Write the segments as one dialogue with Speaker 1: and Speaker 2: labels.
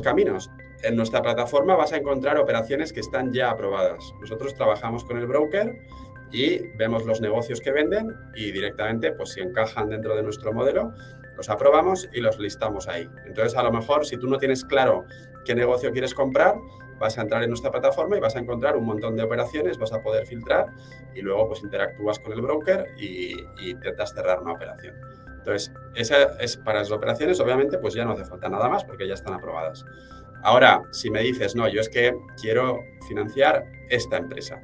Speaker 1: caminos. En nuestra plataforma vas a encontrar operaciones que están ya aprobadas. Nosotros trabajamos con el broker y vemos los negocios que venden y directamente, pues si encajan dentro de nuestro modelo, los aprobamos y los listamos ahí. Entonces, a lo mejor, si tú no tienes claro qué negocio quieres comprar, vas a entrar en nuestra plataforma y vas a encontrar un montón de operaciones, vas a poder filtrar y luego pues interactúas con el broker y, intentas cerrar una operación. Entonces, esa es para las operaciones, obviamente, pues ya no hace falta nada más porque ya están aprobadas. Ahora, si me dices, no, yo es que quiero financiar esta empresa,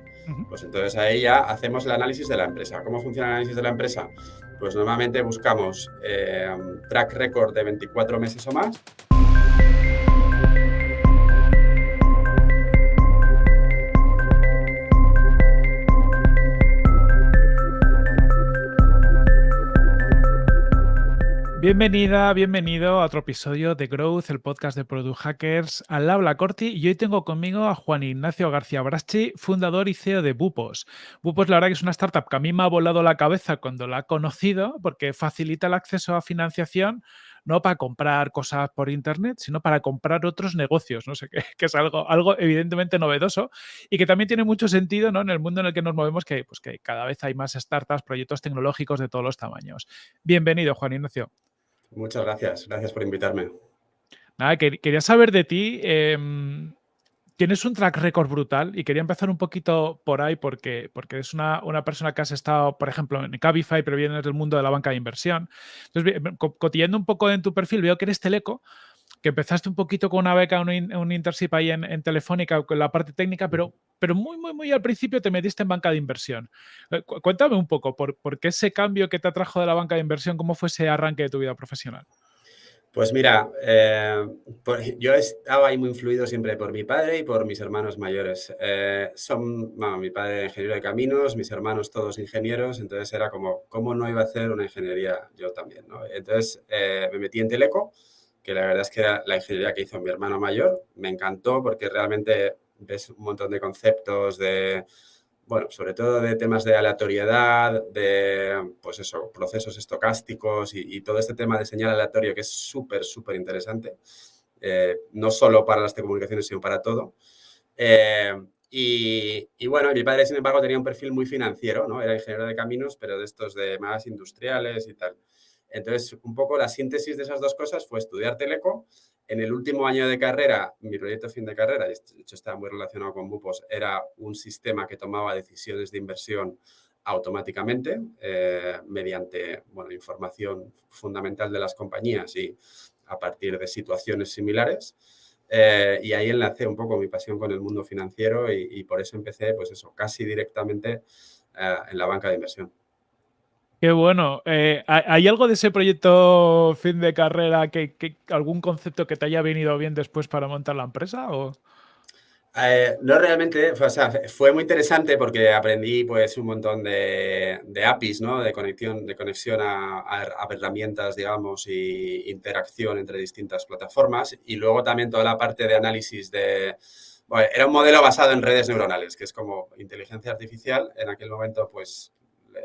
Speaker 1: pues entonces ahí ya hacemos el análisis de la empresa. ¿Cómo funciona el análisis de la empresa? Pues normalmente buscamos eh, track record de 24 meses o más
Speaker 2: Bienvenida, bienvenido a otro episodio de Growth, el podcast de Product Hackers. Al habla Corti y hoy tengo conmigo a Juan Ignacio García Braschi, fundador y CEO de Bupos. Bupos, la verdad que es una startup que a mí me ha volado la cabeza cuando la he conocido porque facilita el acceso a financiación no para comprar cosas por internet, sino para comprar otros negocios, no sé qué, que es algo, algo evidentemente novedoso y que también tiene mucho sentido ¿no? en el mundo en el que nos movemos, que, pues, que cada vez hay más startups, proyectos tecnológicos de todos los tamaños. Bienvenido, Juan Ignacio.
Speaker 1: Muchas gracias, gracias por invitarme.
Speaker 2: Nada, quería saber de ti. Em, tienes un track record brutal y quería empezar un poquito por ahí porque, porque eres una, persona que has estado, por ejemplo, en Cabify, pero vienes del mundo de la banca de inversión. Entonces, cotillando un poco en tu perfil, veo que eres teleco, que empezaste un poquito con una beca, un, un internship ahí en, Telefónica con la parte técnica, pero, pero muy, muy, muy al principio te metiste en banca de inversión. Eh, cuéntame un poco, ¿por, ¿por, qué ese cambio que te atrajo de la banca de inversión, cómo fue ese arranque de tu vida profesional?
Speaker 1: Pues mira, eh, yo estaba ahí muy influido siempre por mi padre y por mis hermanos mayores. Eh, son, mi padre ingeniero de caminos, mis hermanos todos ingenieros, entonces era como, ¿cómo no iba a hacer una ingeniería yo también? ¿no? Entonces me metí en Teleco, que la verdad es que la ingeniería que hizo mi hermano mayor me encantó porque realmente ves un montón de conceptos de, bueno, sobre todo de temas de aleatoriedad, de, pues eso, procesos estocásticos y, todo este tema de señal aleatorio que es súper, súper interesante, eh, no solo para las telecomunicaciones, sino para todo. Eh, y, y, bueno, mi padre, sin embargo, tenía un perfil muy financiero, ¿no? Era ingeniero de caminos, pero de estos de más industriales y tal. Entonces, un poco la síntesis de esas dos cosas fue estudiar Teleco. En el último año de carrera, mi proyecto fin de carrera, de hecho estaba muy relacionado con Bupos, era un sistema que tomaba decisiones de inversión automáticamente eh, mediante bueno, información fundamental de las compañías y a partir de situaciones similares. Eh, y ahí enlacé un poco mi pasión con el mundo financiero y, por eso empecé, pues eso, casi directamente eh, en la banca de inversión.
Speaker 2: Qué bueno. Eh, ¿Hay algo de ese proyecto fin de carrera, que, algún concepto que te haya venido bien después para montar la empresa? O?
Speaker 1: Eh, no realmente, o sea, fue muy interesante porque aprendí pues un montón de, APIs, ¿no? De conexión, de conexión a, herramientas, digamos, y interacción entre distintas plataformas. Y luego también toda la parte de análisis de... Bueno, era un modelo basado en redes neuronales, que es como inteligencia artificial. En aquel momento, pues,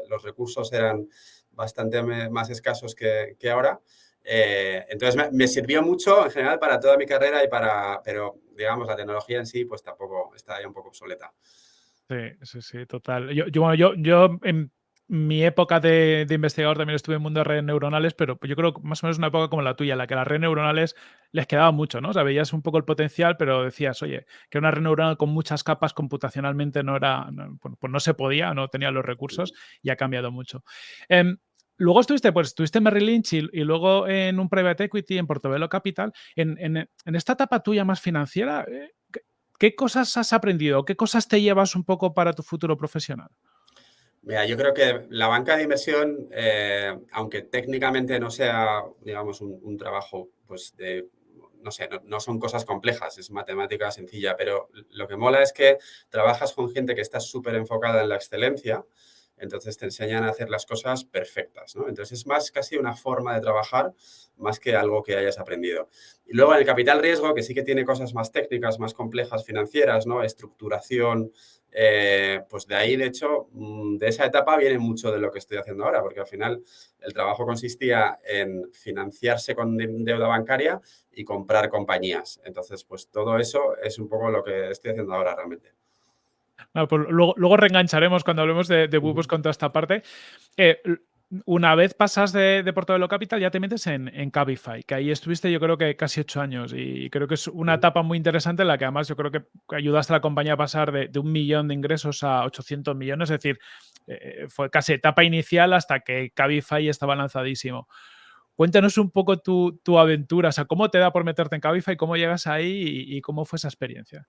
Speaker 1: los recursos eran bastante más escasos que, ahora. Eh, entonces me, sirvió mucho en general para toda mi carrera y para, pero digamos, la tecnología en sí pues tampoco está ya un poco obsoleta.
Speaker 2: Sí, sí, sí, total. Yo, yo, yo, yo mi época de, investigador también estuve en el mundo de redes neuronales, pero yo creo que más o menos una época como la tuya, en la que las redes neuronales les quedaba mucho, ¿no? O sea, veías un poco el potencial, pero decías, oye, que una red neuronal con muchas capas computacionalmente no era, pues, pues no se podía, no tenía los recursos y ha cambiado mucho. Em, luego estuviste, pues estuviste en Merrill Lynch y, luego en un private equity en Portobello Capital. En, en esta etapa tuya más financiera, eh, ¿qué cosas has aprendido? ¿Qué cosas te llevas un poco para tu futuro profesional?
Speaker 1: Mira, yo creo que la banca de inversión, eh, aunque técnicamente no sea, digamos, un, trabajo, pues, de, no sé, no, son cosas complejas, es matemática sencilla, pero lo que mola es que trabajas con gente que está súper enfocada en la excelencia entonces te enseñan a hacer las cosas perfectas, ¿no? Entonces es más casi una forma de trabajar más que algo que hayas aprendido. Y luego en el capital riesgo, que sí que tiene cosas más técnicas, más complejas financieras, ¿no? Estructuración, eh, pues de ahí, de hecho, mm, de esa etapa viene mucho de lo que estoy haciendo ahora, porque al final el trabajo consistía en financiarse con deuda bancaria y comprar compañías. Entonces, pues todo eso es un poco lo que estoy haciendo ahora realmente.
Speaker 2: Pues luego, reengancharemos cuando hablemos de, de con toda esta parte. Eh, una vez pasas de, de Capital, ya te metes en, en, Cabify, que ahí estuviste yo creo que casi ocho años y creo que es una etapa muy interesante en la que además yo creo que ayudaste a la compañía a pasar de, un millón de ingresos a 800 millones, es decir, eh, fue casi etapa inicial hasta que Cabify estaba lanzadísimo. Cuéntanos un poco tu, aventura, o sea, cómo te da por meterte en Cabify, cómo llegas ahí y cómo fue esa experiencia.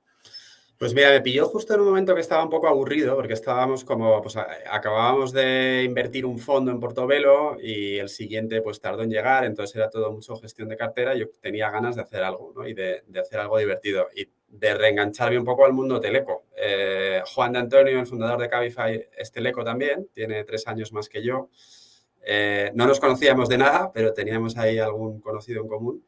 Speaker 1: Pues mira, me pilló justo en un momento que estaba un poco aburrido, porque estábamos como, pues acabábamos de invertir un fondo en Portobelo y el siguiente pues tardó en llegar, entonces era todo mucho gestión de cartera, yo tenía ganas de hacer algo, ¿no? Y de, hacer algo divertido y de reengancharme un poco al mundo teleco. Eh, Juan de Antonio, el fundador de Cabify, es teleco también, tiene tres años más que yo. Eh, no nos conocíamos de nada, pero teníamos ahí algún conocido en común.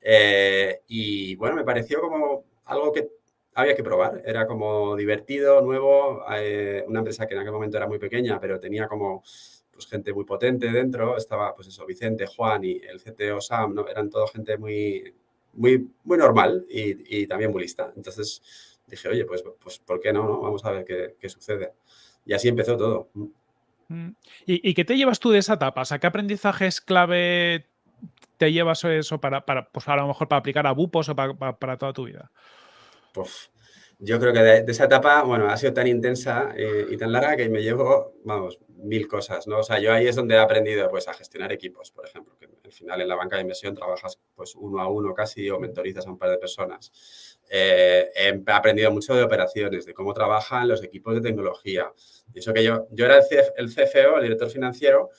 Speaker 1: Eh, y bueno, me pareció como algo que había que probar. Era como divertido, nuevo, eh, una empresa que en aquel momento era muy pequeña, pero tenía como pues, gente muy potente dentro. Estaba, pues eso, Vicente, Juan y el CTO Sam, ¿no? Eran todo gente muy, muy, muy normal y, también muy lista. Entonces dije, oye, pues, pues ¿por qué no, Vamos a ver qué, sucede. Y así empezó todo.
Speaker 2: Mm. ¿Y, qué te llevas tú de esa etapa? O sea, ¿qué aprendizajes clave te llevas eso para, para pues a lo mejor para aplicar a Bupos o para, para toda tu vida?
Speaker 1: Pues yo creo que de, esa etapa, bueno, ha sido tan intensa eh, y tan larga que me llevo, vamos, mil cosas, ¿no? O sea, yo ahí es donde he aprendido, pues, a gestionar equipos, por ejemplo, que al final en la banca de inversión trabajas, pues, uno a uno casi o mentorizas a un par de personas. Eh, he aprendido mucho de operaciones, de cómo trabajan los equipos de tecnología. Y eso que yo, yo era el, CFO, el director financiero,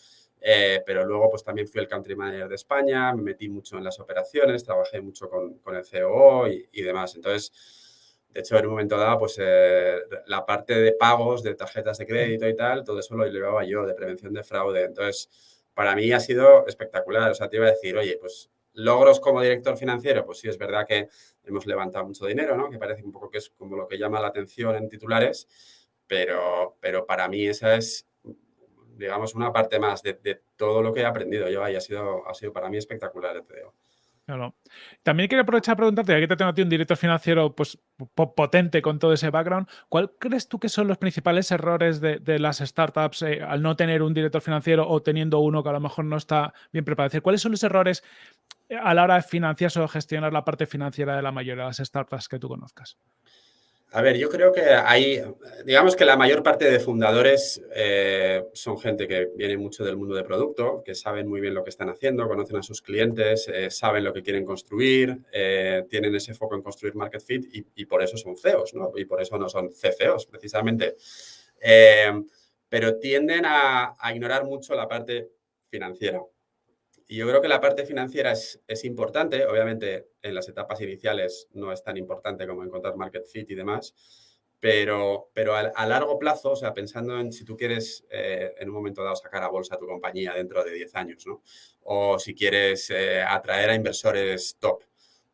Speaker 1: eh, pero luego pues también fui el country manager de España, me metí mucho en las operaciones, trabajé mucho con, con el COO y, y demás. Entonces, de hecho, en un momento dado, pues eh, la parte de pagos, de tarjetas de crédito y tal, todo eso lo llevaba yo, de prevención de fraude. Entonces, para mí ha sido espectacular. O sea, te iba a decir, oye, pues logros como director financiero, pues sí, es verdad que hemos levantado mucho dinero, ¿no? Que parece un poco que es como lo que llama la atención en titulares, pero, pero para mí esa es, digamos, una parte más de, todo lo que he aprendido yo y ha sido, ha sido para mí espectacular, te digo.
Speaker 2: También quiero aprovechar a preguntarte, ya que te tengo a ti un director financiero pues, potente con todo ese background, ¿cuál crees tú que son los principales errores de, las startups eh, al no tener un director financiero o teniendo uno que a lo mejor no está bien preparado? ¿Cuáles son los errores eh, a la hora de financiarse o gestionar la parte financiera de la mayoría de las startups que tú conozcas?
Speaker 1: A ver, yo creo que hay, digamos que la mayor parte de fundadores eh, son gente que viene mucho del mundo de producto, que saben muy bien lo que están haciendo, conocen a sus clientes, eh, saben lo que quieren construir, eh, tienen ese foco en construir market fit y, por eso son CEOs, ¿no? Y por eso no son CCOs, precisamente. pero tienden a ignorar mucho la parte financiera. Y yo creo que la parte financiera es, es, importante. Obviamente, en las etapas iniciales no es tan importante como encontrar market fit y demás. Pero, pero a, largo plazo, o sea, pensando en si tú quieres eh, en un momento dado sacar a bolsa tu compañía dentro de 10 años, ¿no? O si quieres eh, atraer a inversores top,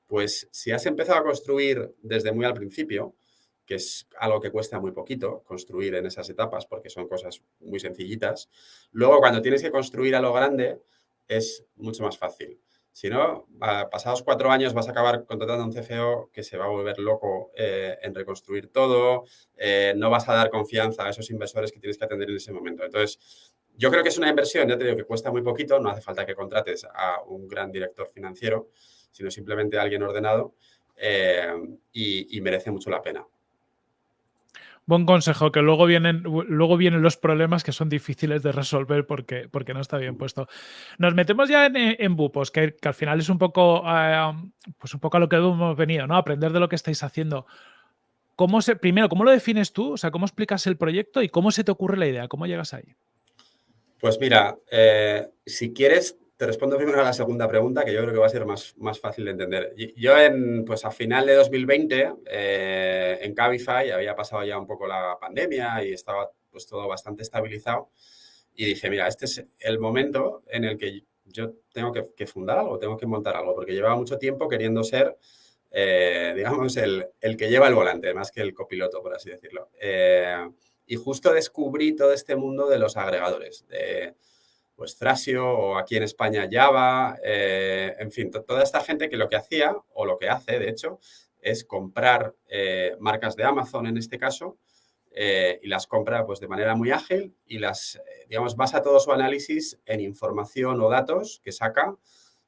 Speaker 1: pues si has empezado a construir desde muy al principio, que es algo que cuesta muy poquito construir en esas etapas porque son cosas muy sencillitas, luego cuando tienes que construir a lo grande, es mucho más fácil. Si no, pasados cuatro años vas a acabar contratando a un CFO que se va a volver loco eh, en reconstruir todo, eh, no vas a dar confianza a esos inversores que tienes que atender en ese momento. Entonces, yo creo que es una inversión, ya te digo, que cuesta muy poquito, no hace falta que contrates a un gran director financiero, sino simplemente a alguien ordenado eh, y merece mucho la pena
Speaker 2: buen consejo, que luego vienen, luego vienen los problemas que son difíciles de resolver porque, porque no está bien puesto. Nos metemos ya en, en Bupos, que, al final es un poco, eh, pues un poco a lo que hemos venido, ¿no? Aprender de lo que estáis haciendo. ¿Cómo se, primero, ¿cómo lo defines tú? O sea, ¿cómo explicas el proyecto y cómo se te ocurre la idea? ¿Cómo llegas ahí?
Speaker 1: Pues mira, eh, si quieres, te respondo primero a la segunda pregunta, que yo creo que va a ser más, más fácil de entender. Yo, en, pues a final de 2020, eh, en Cabify, había pasado ya un poco la pandemia y estaba pues todo bastante estabilizado. Y dije, mira, este es el momento en el que yo tengo que, fundar algo, tengo que montar algo, porque llevaba mucho tiempo queriendo ser, eh, digamos, el, que lleva el volante, más que el copiloto, por así decirlo. Eh, y justo descubrí todo este mundo de los agregadores, de pues Thrasio o aquí en España Java, eh, en fin, toda esta gente que lo que hacía, o lo que hace, de hecho, es comprar marcas de Amazon en este caso, eh, y las compra pues, de manera muy ágil y las, eh, digamos, basa todo su análisis en información o datos que saca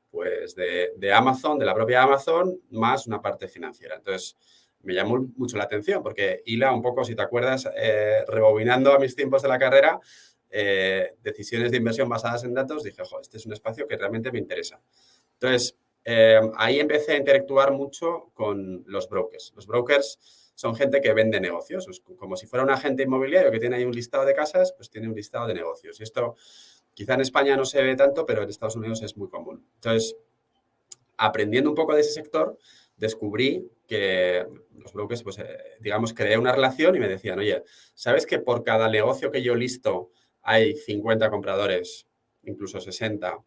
Speaker 1: pues, de, Amazon, de la propia Amazon, más una parte financiera. Entonces, me llamó mucho la atención porque hila un poco, si te acuerdas, eh, rebobinando a mis tiempos de la carrera, decisiones de inversión basadas en datos, dije, ojo, este es un espacio que realmente me interesa. Entonces, ahí empecé a interactuar mucho con los brokers. Los brokers son gente que vende negocios. como si fuera un agente inmobiliario que tiene ahí un listado de casas, pues tiene un listado de negocios. Y esto quizá en España no se ve tanto, pero en Estados Unidos es muy común. Entonces, aprendiendo un poco de ese sector, descubrí que los brokers, pues, eh, digamos, creé una relación y me decían, oye, ¿sabes que por cada negocio que yo listo hay 50 compradores, incluso 60,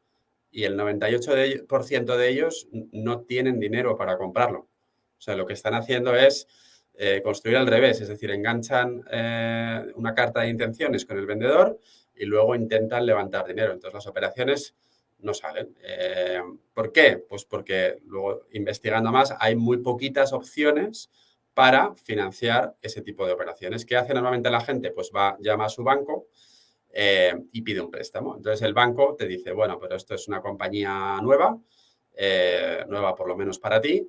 Speaker 1: y el 98% de ellos no tienen dinero para comprarlo? O sea, lo que están haciendo es eh, construir al revés, es decir, enganchan eh, una carta de intenciones con el vendedor y luego intentan levantar dinero. Entonces las operaciones no salen. Eh, ¿Por qué? Pues porque luego investigando más hay muy poquitas opciones para financiar ese tipo de operaciones. ¿Qué hace normalmente la gente? Pues va, llama a su banco y pide un préstamo. Entonces el banco te dice, bueno, pero esto es una compañía nueva, nueva por lo menos para ti,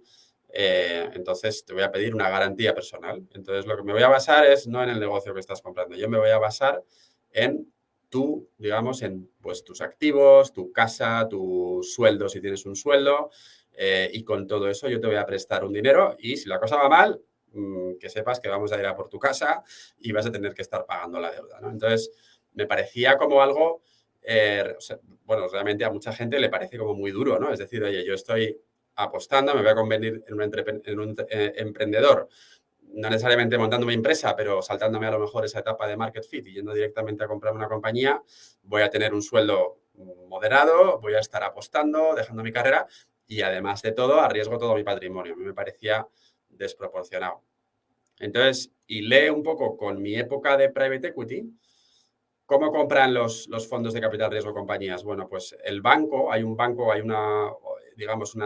Speaker 1: eh, entonces te voy a pedir una garantía personal. Entonces lo que me voy a basar es no en el negocio que estás comprando, yo me voy a basar en tú, digamos, en pues, tus activos, tu casa, tu sueldo, si tienes un sueldo, eh, y con todo eso yo te voy a prestar un dinero y si la cosa va mal, mm, que sepas que vamos a ir a por tu casa y vas a tener que estar pagando la deuda. Entonces, me parecía como algo, eh, bueno, realmente a mucha gente le parece como muy duro, ¿no? Es decir, oye, yo estoy apostando, me voy a convertir en un, eh, emprendedor, no necesariamente montando mi empresa, pero saltándome a lo mejor esa etapa de market fit y yendo directamente a comprar una compañía, voy a tener un sueldo moderado, voy a estar apostando, dejando mi carrera y además de todo, arriesgo todo mi patrimonio. A mí me parecía desproporcionado. Entonces, y lee un poco con mi época de private equity, ¿Cómo compran los, fondos de capital riesgo compañías? Bueno, pues el banco, hay un banco, hay una, digamos, un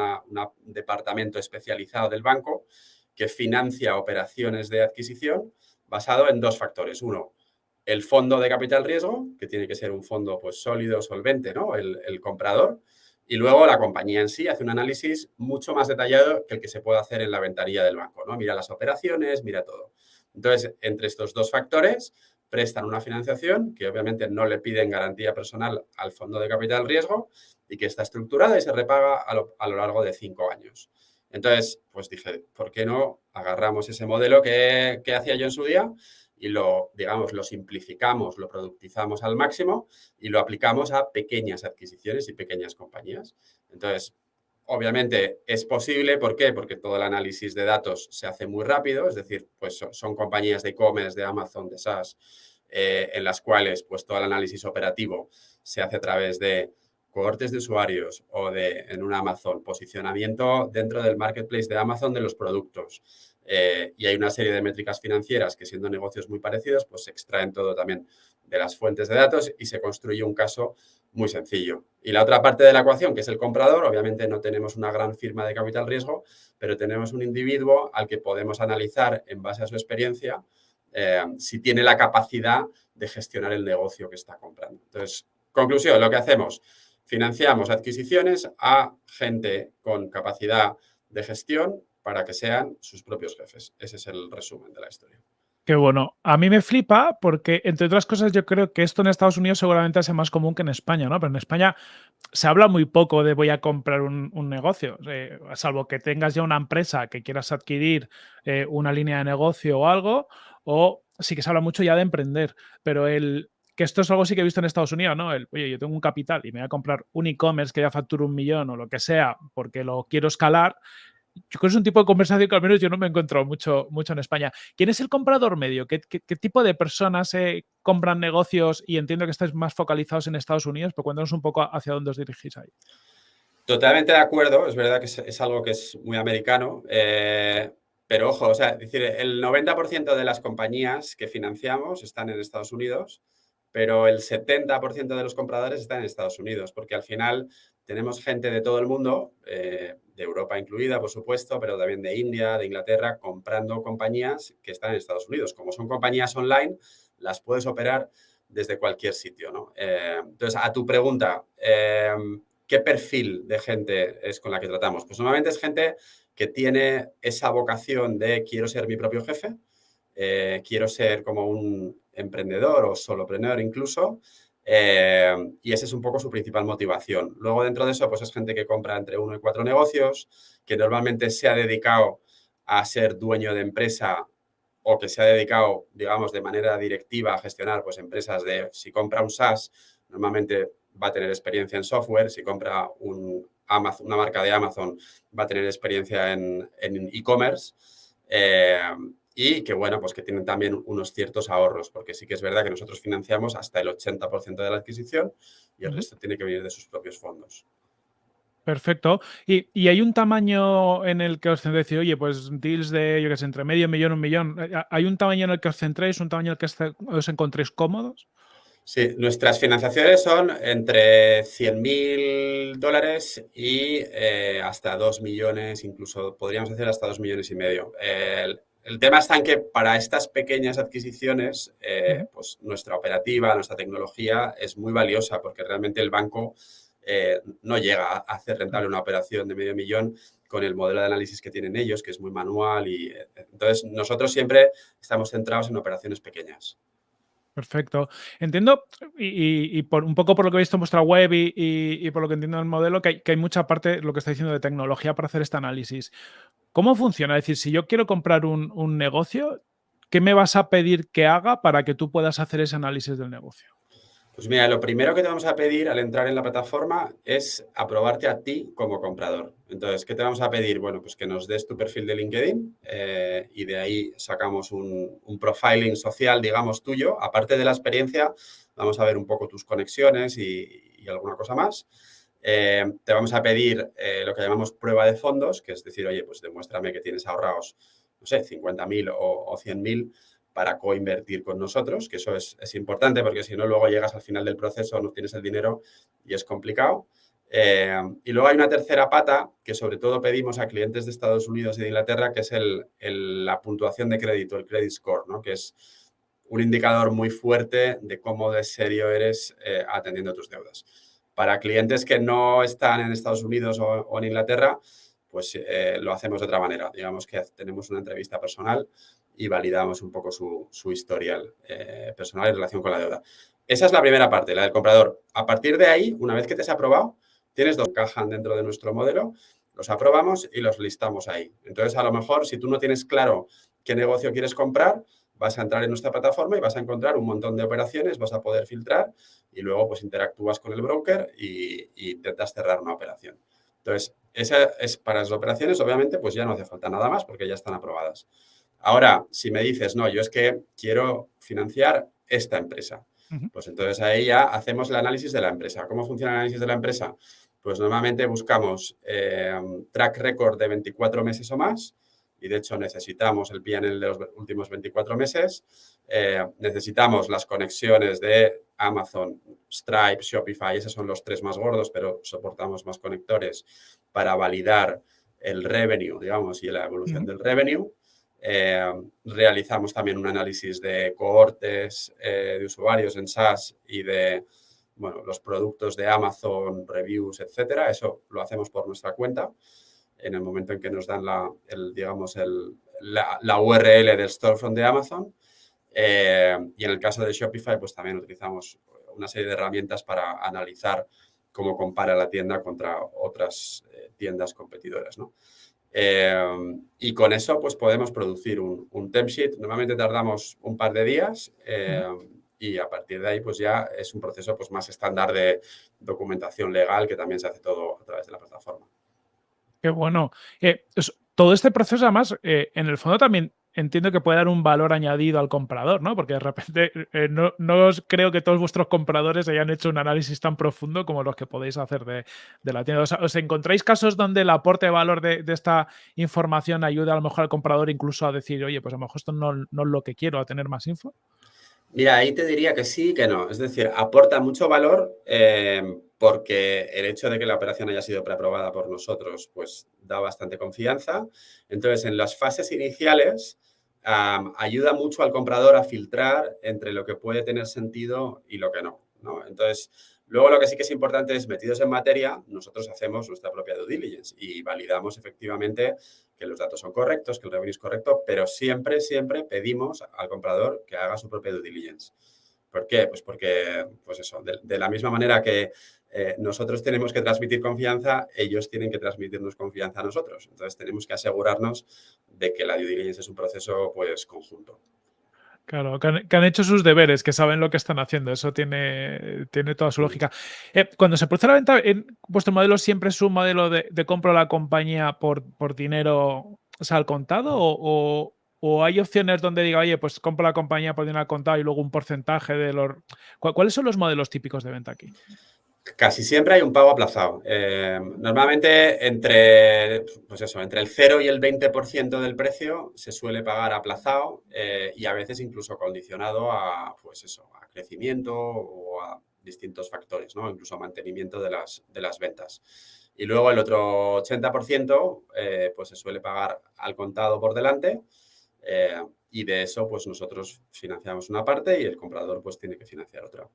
Speaker 1: departamento especializado del banco que financia operaciones de adquisición basado en dos factores. Uno, el fondo de capital riesgo, que tiene que ser un fondo pues, sólido, solvente, ¿no? El, comprador. Y luego la compañía en sí hace un análisis mucho más detallado que el que se puede hacer en la ventanilla del banco, ¿no? Mira las operaciones, mira todo. Entonces, entre estos dos factores, prestan una financiación que obviamente no le piden garantía personal al fondo de capital riesgo y que está estructurada y se repaga a lo, largo de cinco años. Entonces, pues dije, ¿por qué no agarramos ese modelo que, hacía yo en su día y lo, digamos, lo simplificamos, lo productizamos al máximo y lo aplicamos a pequeñas adquisiciones y pequeñas compañías? Entonces, obviamente es posible, ¿por qué? Porque todo el análisis de datos se hace muy rápido, es decir, pues son, compañías de e-commerce, de Amazon, de SaaS, eh, en las cuales pues todo el análisis operativo se hace a través de cohortes de usuarios o de, en un Amazon, posicionamiento dentro del marketplace de Amazon de los productos. Eh, y hay una serie de métricas financieras que siendo negocios muy parecidos, pues se extraen todo también de las fuentes de datos y se construye un caso muy sencillo. Y la otra parte de la ecuación, que es el comprador, obviamente no tenemos una gran firma de capital riesgo, pero tenemos un individuo al que podemos analizar en base a su experiencia eh, si tiene la capacidad de gestionar el negocio que está comprando. Entonces, conclusión, lo que hacemos, Financiamos adquisiciones a gente con capacidad de gestión para que sean sus propios jefes. Ese es el resumen de la historia.
Speaker 2: Qué bueno. A mí me flipa porque, entre otras cosas, yo creo que esto en Estados Unidos seguramente es más común que en España, ¿no? Pero en España se habla muy poco de voy a comprar un, negocio, salvo que tengas ya una empresa que quieras adquirir eh, una línea de negocio o algo, o sí que se habla mucho ya de emprender, pero el, que esto es algo sí que he visto en Estados Unidos, ¿no? El, oye, yo tengo un capital y me voy a comprar un e-commerce que ya factura un millón o lo que sea porque lo quiero escalar. Yo creo que es un tipo de conversación que al menos yo no me encuentro mucho, mucho en España. ¿Quién es el comprador medio? ¿Qué, tipo de personas eh, compran negocios? Y entiendo que estáis más focalizados en Estados Unidos, pero cuéntanos un poco hacia dónde os dirigís ahí.
Speaker 1: Totalmente de acuerdo, es verdad que es, algo que es muy americano, eh, pero ojo, o sea, decir, el 90% de las compañías que financiamos están en Estados Unidos, pero el 70% de los compradores están en Estados Unidos, porque al final tenemos gente de todo el mundo, eh, de Europa incluida, por supuesto, pero también de India, de Inglaterra, comprando compañías que están en Estados Unidos. Como son compañías online, las puedes operar desde cualquier sitio. ¿no? Eh, entonces, a tu pregunta, eh, ¿qué perfil de gente es con la que tratamos? Pues normalmente es gente que tiene esa vocación de quiero ser mi propio jefe, quiero ser como un emprendedor o solopreneur incluso, eh, y esa es un poco su principal motivación. Luego dentro de eso, pues es gente que compra entre uno y cuatro negocios, que normalmente se ha dedicado a ser dueño de empresa o que se ha dedicado, digamos, de manera directiva a gestionar pues, empresas de, si compra un SaaS, normalmente va a tener experiencia en software, si compra una marca de Amazon, va a tener experiencia en e-commerce. Eh, y que, bueno, pues que tienen también unos ciertos ahorros, porque sí que es verdad que nosotros financiamos hasta el 80% de la adquisición y el resto tiene que venir de sus propios fondos.
Speaker 2: Perfecto. ¿Y, hay un tamaño en el que os centréis? Oye, pues deals de, yo qué sé, entre medio millón, un millón. Eh, ¿Hay un tamaño en el que os centréis, un tamaño en el que os encontréis cómodos?
Speaker 1: Sí, nuestras financiaciones son entre 100.000 dólares y eh, hasta 2 millones, incluso podríamos hacer hasta 2 millones y medio. El tema está en que para estas pequeñas adquisiciones, eh, pues nuestra operativa, nuestra tecnología es muy valiosa porque realmente el banco eh, no llega a hacer rentable una operación de medio millón con el modelo de análisis que tienen ellos, que es muy manual. y eh, Entonces, nosotros siempre estamos centrados en operaciones pequeñas.
Speaker 2: Perfecto. Entiendo, y, por un poco por lo que he visto en vuestra web y, por lo que entiendo del modelo, que hay, que hay, mucha parte, lo que está diciendo, de tecnología para hacer este análisis. ¿Cómo funciona? Es decir, si yo quiero comprar un, negocio, ¿qué me vas a pedir que haga para que tú puedas hacer ese análisis del negocio?
Speaker 1: Pues mira, lo primero que te vamos a pedir al entrar en la plataforma es aprobarte a ti como comprador. Entonces, ¿qué te vamos a pedir? Bueno, pues que nos des tu perfil de LinkedIn eh, y de ahí sacamos un, profiling social, digamos, tuyo. Aparte de la experiencia, vamos a ver un poco tus conexiones y alguna cosa más. Eh, te vamos a pedir eh, lo que llamamos prueba de fondos, que es decir, oye, pues demuéstrame que tienes ahorrados, no sé, 50.000 o, o 100.000 para coinvertir con nosotros, que eso es, importante porque si no, luego llegas al final del proceso, no tienes el dinero y es complicado. Eh, y luego hay una tercera pata que sobre todo pedimos a clientes de Estados Unidos y de Inglaterra, que es la puntuación de crédito, el credit score, ¿no? que es un indicador muy fuerte de cómo de serio eres atendiendo tus deudas. Para clientes que no están en Estados Unidos o, en Inglaterra, pues eh, lo hacemos de otra manera. Digamos que tenemos una entrevista personal y validamos un poco su, historial eh, personal en relación con la deuda. Esa es la primera parte, la del comprador. A partir de ahí, una vez que te has aprobado, tienes dos cajas dentro de nuestro modelo, los aprobamos y los listamos ahí. Entonces, a lo mejor, si tú no tienes claro qué negocio quieres comprar, vas a entrar en nuestra plataforma y vas a encontrar un montón de operaciones, vas a poder filtrar y luego pues interactúas con el broker y, intentas cerrar una operación. Entonces, esa es para las operaciones, obviamente, pues ya no hace falta nada más porque ya están aprobadas. Ahora, si me dices, no, yo es que quiero financiar esta empresa, pues entonces ahí ya hacemos el análisis de la empresa. ¿Cómo funciona el análisis de la empresa? Pues normalmente buscamos eh, track record de 24 meses o más, y de hecho necesitamos el PNL de los últimos 24 meses, eh, necesitamos las conexiones de Amazon, Stripe, Shopify, esos son los tres más gordos, pero soportamos más conectores para validar el revenue, digamos, y la evolución del revenue. Eh, realizamos también un análisis de cohortes eh, de usuarios en SaaS y de bueno, los productos de Amazon, reviews, etcétera. Eso lo hacemos por nuestra cuenta en el momento en que nos dan la, digamos, el, la, URL del storefront de Amazon. Eh, y en el caso de Shopify, pues también utilizamos una serie de herramientas para analizar cómo compara la tienda contra otras eh, tiendas competidoras, ¿no? Eh, y con eso, pues podemos producir un, un temp sheet. Normalmente tardamos un par de días y a partir de ahí, pues ya es un proceso pues, más estándar de documentación legal que también se hace todo a través de la plataforma.
Speaker 2: Qué bueno. Eh, todo este proceso, además, eh, en el fondo también entiendo que puede dar un valor añadido al comprador, ¿no? Porque de repente eh, no, os creo que todos vuestros compradores hayan hecho un análisis tan profundo como los que podéis hacer de, la tienda. ¿Os encontráis casos donde el aporte de valor de, esta información ayuda a lo mejor al comprador incluso a decir, oye, pues a lo mejor esto no, no es lo que quiero, a tener más info?
Speaker 1: Mira, ahí te diría que sí y que no. Es decir, aporta mucho valor eh, porque el hecho de que la operación haya sido preaprobada por nosotros, pues da bastante confianza. Entonces, en las fases iniciales, ayuda mucho al comprador a filtrar entre lo que puede tener sentido y lo que no. ¿no? Entonces, Luego lo que sí que es importante es, metidos en materia, nosotros hacemos nuestra propia due diligence y validamos efectivamente que los datos son correctos, que el revenue es correcto, pero siempre, siempre pedimos al comprador que haga su propia due diligence. ¿Por qué? Pues porque, pues eso, de, la misma manera que eh, nosotros tenemos que transmitir confianza, ellos tienen que transmitirnos confianza a nosotros. Entonces, tenemos que asegurarnos de que la due diligence es un proceso, pues, conjunto.
Speaker 2: Claro, que han, hecho sus deberes, que saben lo que están haciendo. Eso tiene, tiene toda su lógica. Eh, cuando se produce la venta, en, ¿vuestro modelo siempre es un modelo de, de compra a la compañía por, por dinero al contado? O, hay opciones donde diga, oye, pues compro la compañía por dinero al contado y luego un porcentaje de los... ¿Cuáles son los modelos típicos de venta aquí?
Speaker 1: Casi siempre hay un pago aplazado. Eh, normalmente entre, pues eso, entre el 0 y el 20% del precio se suele pagar aplazado eh, y a veces incluso condicionado a, pues eso, a crecimiento o a distintos factores, ¿no? incluso a mantenimiento de las, de las ventas. Y luego el otro 80% eh, pues se suele pagar al contado por delante y de eso pues nosotros financiamos una parte y el comprador pues tiene que financiar otra.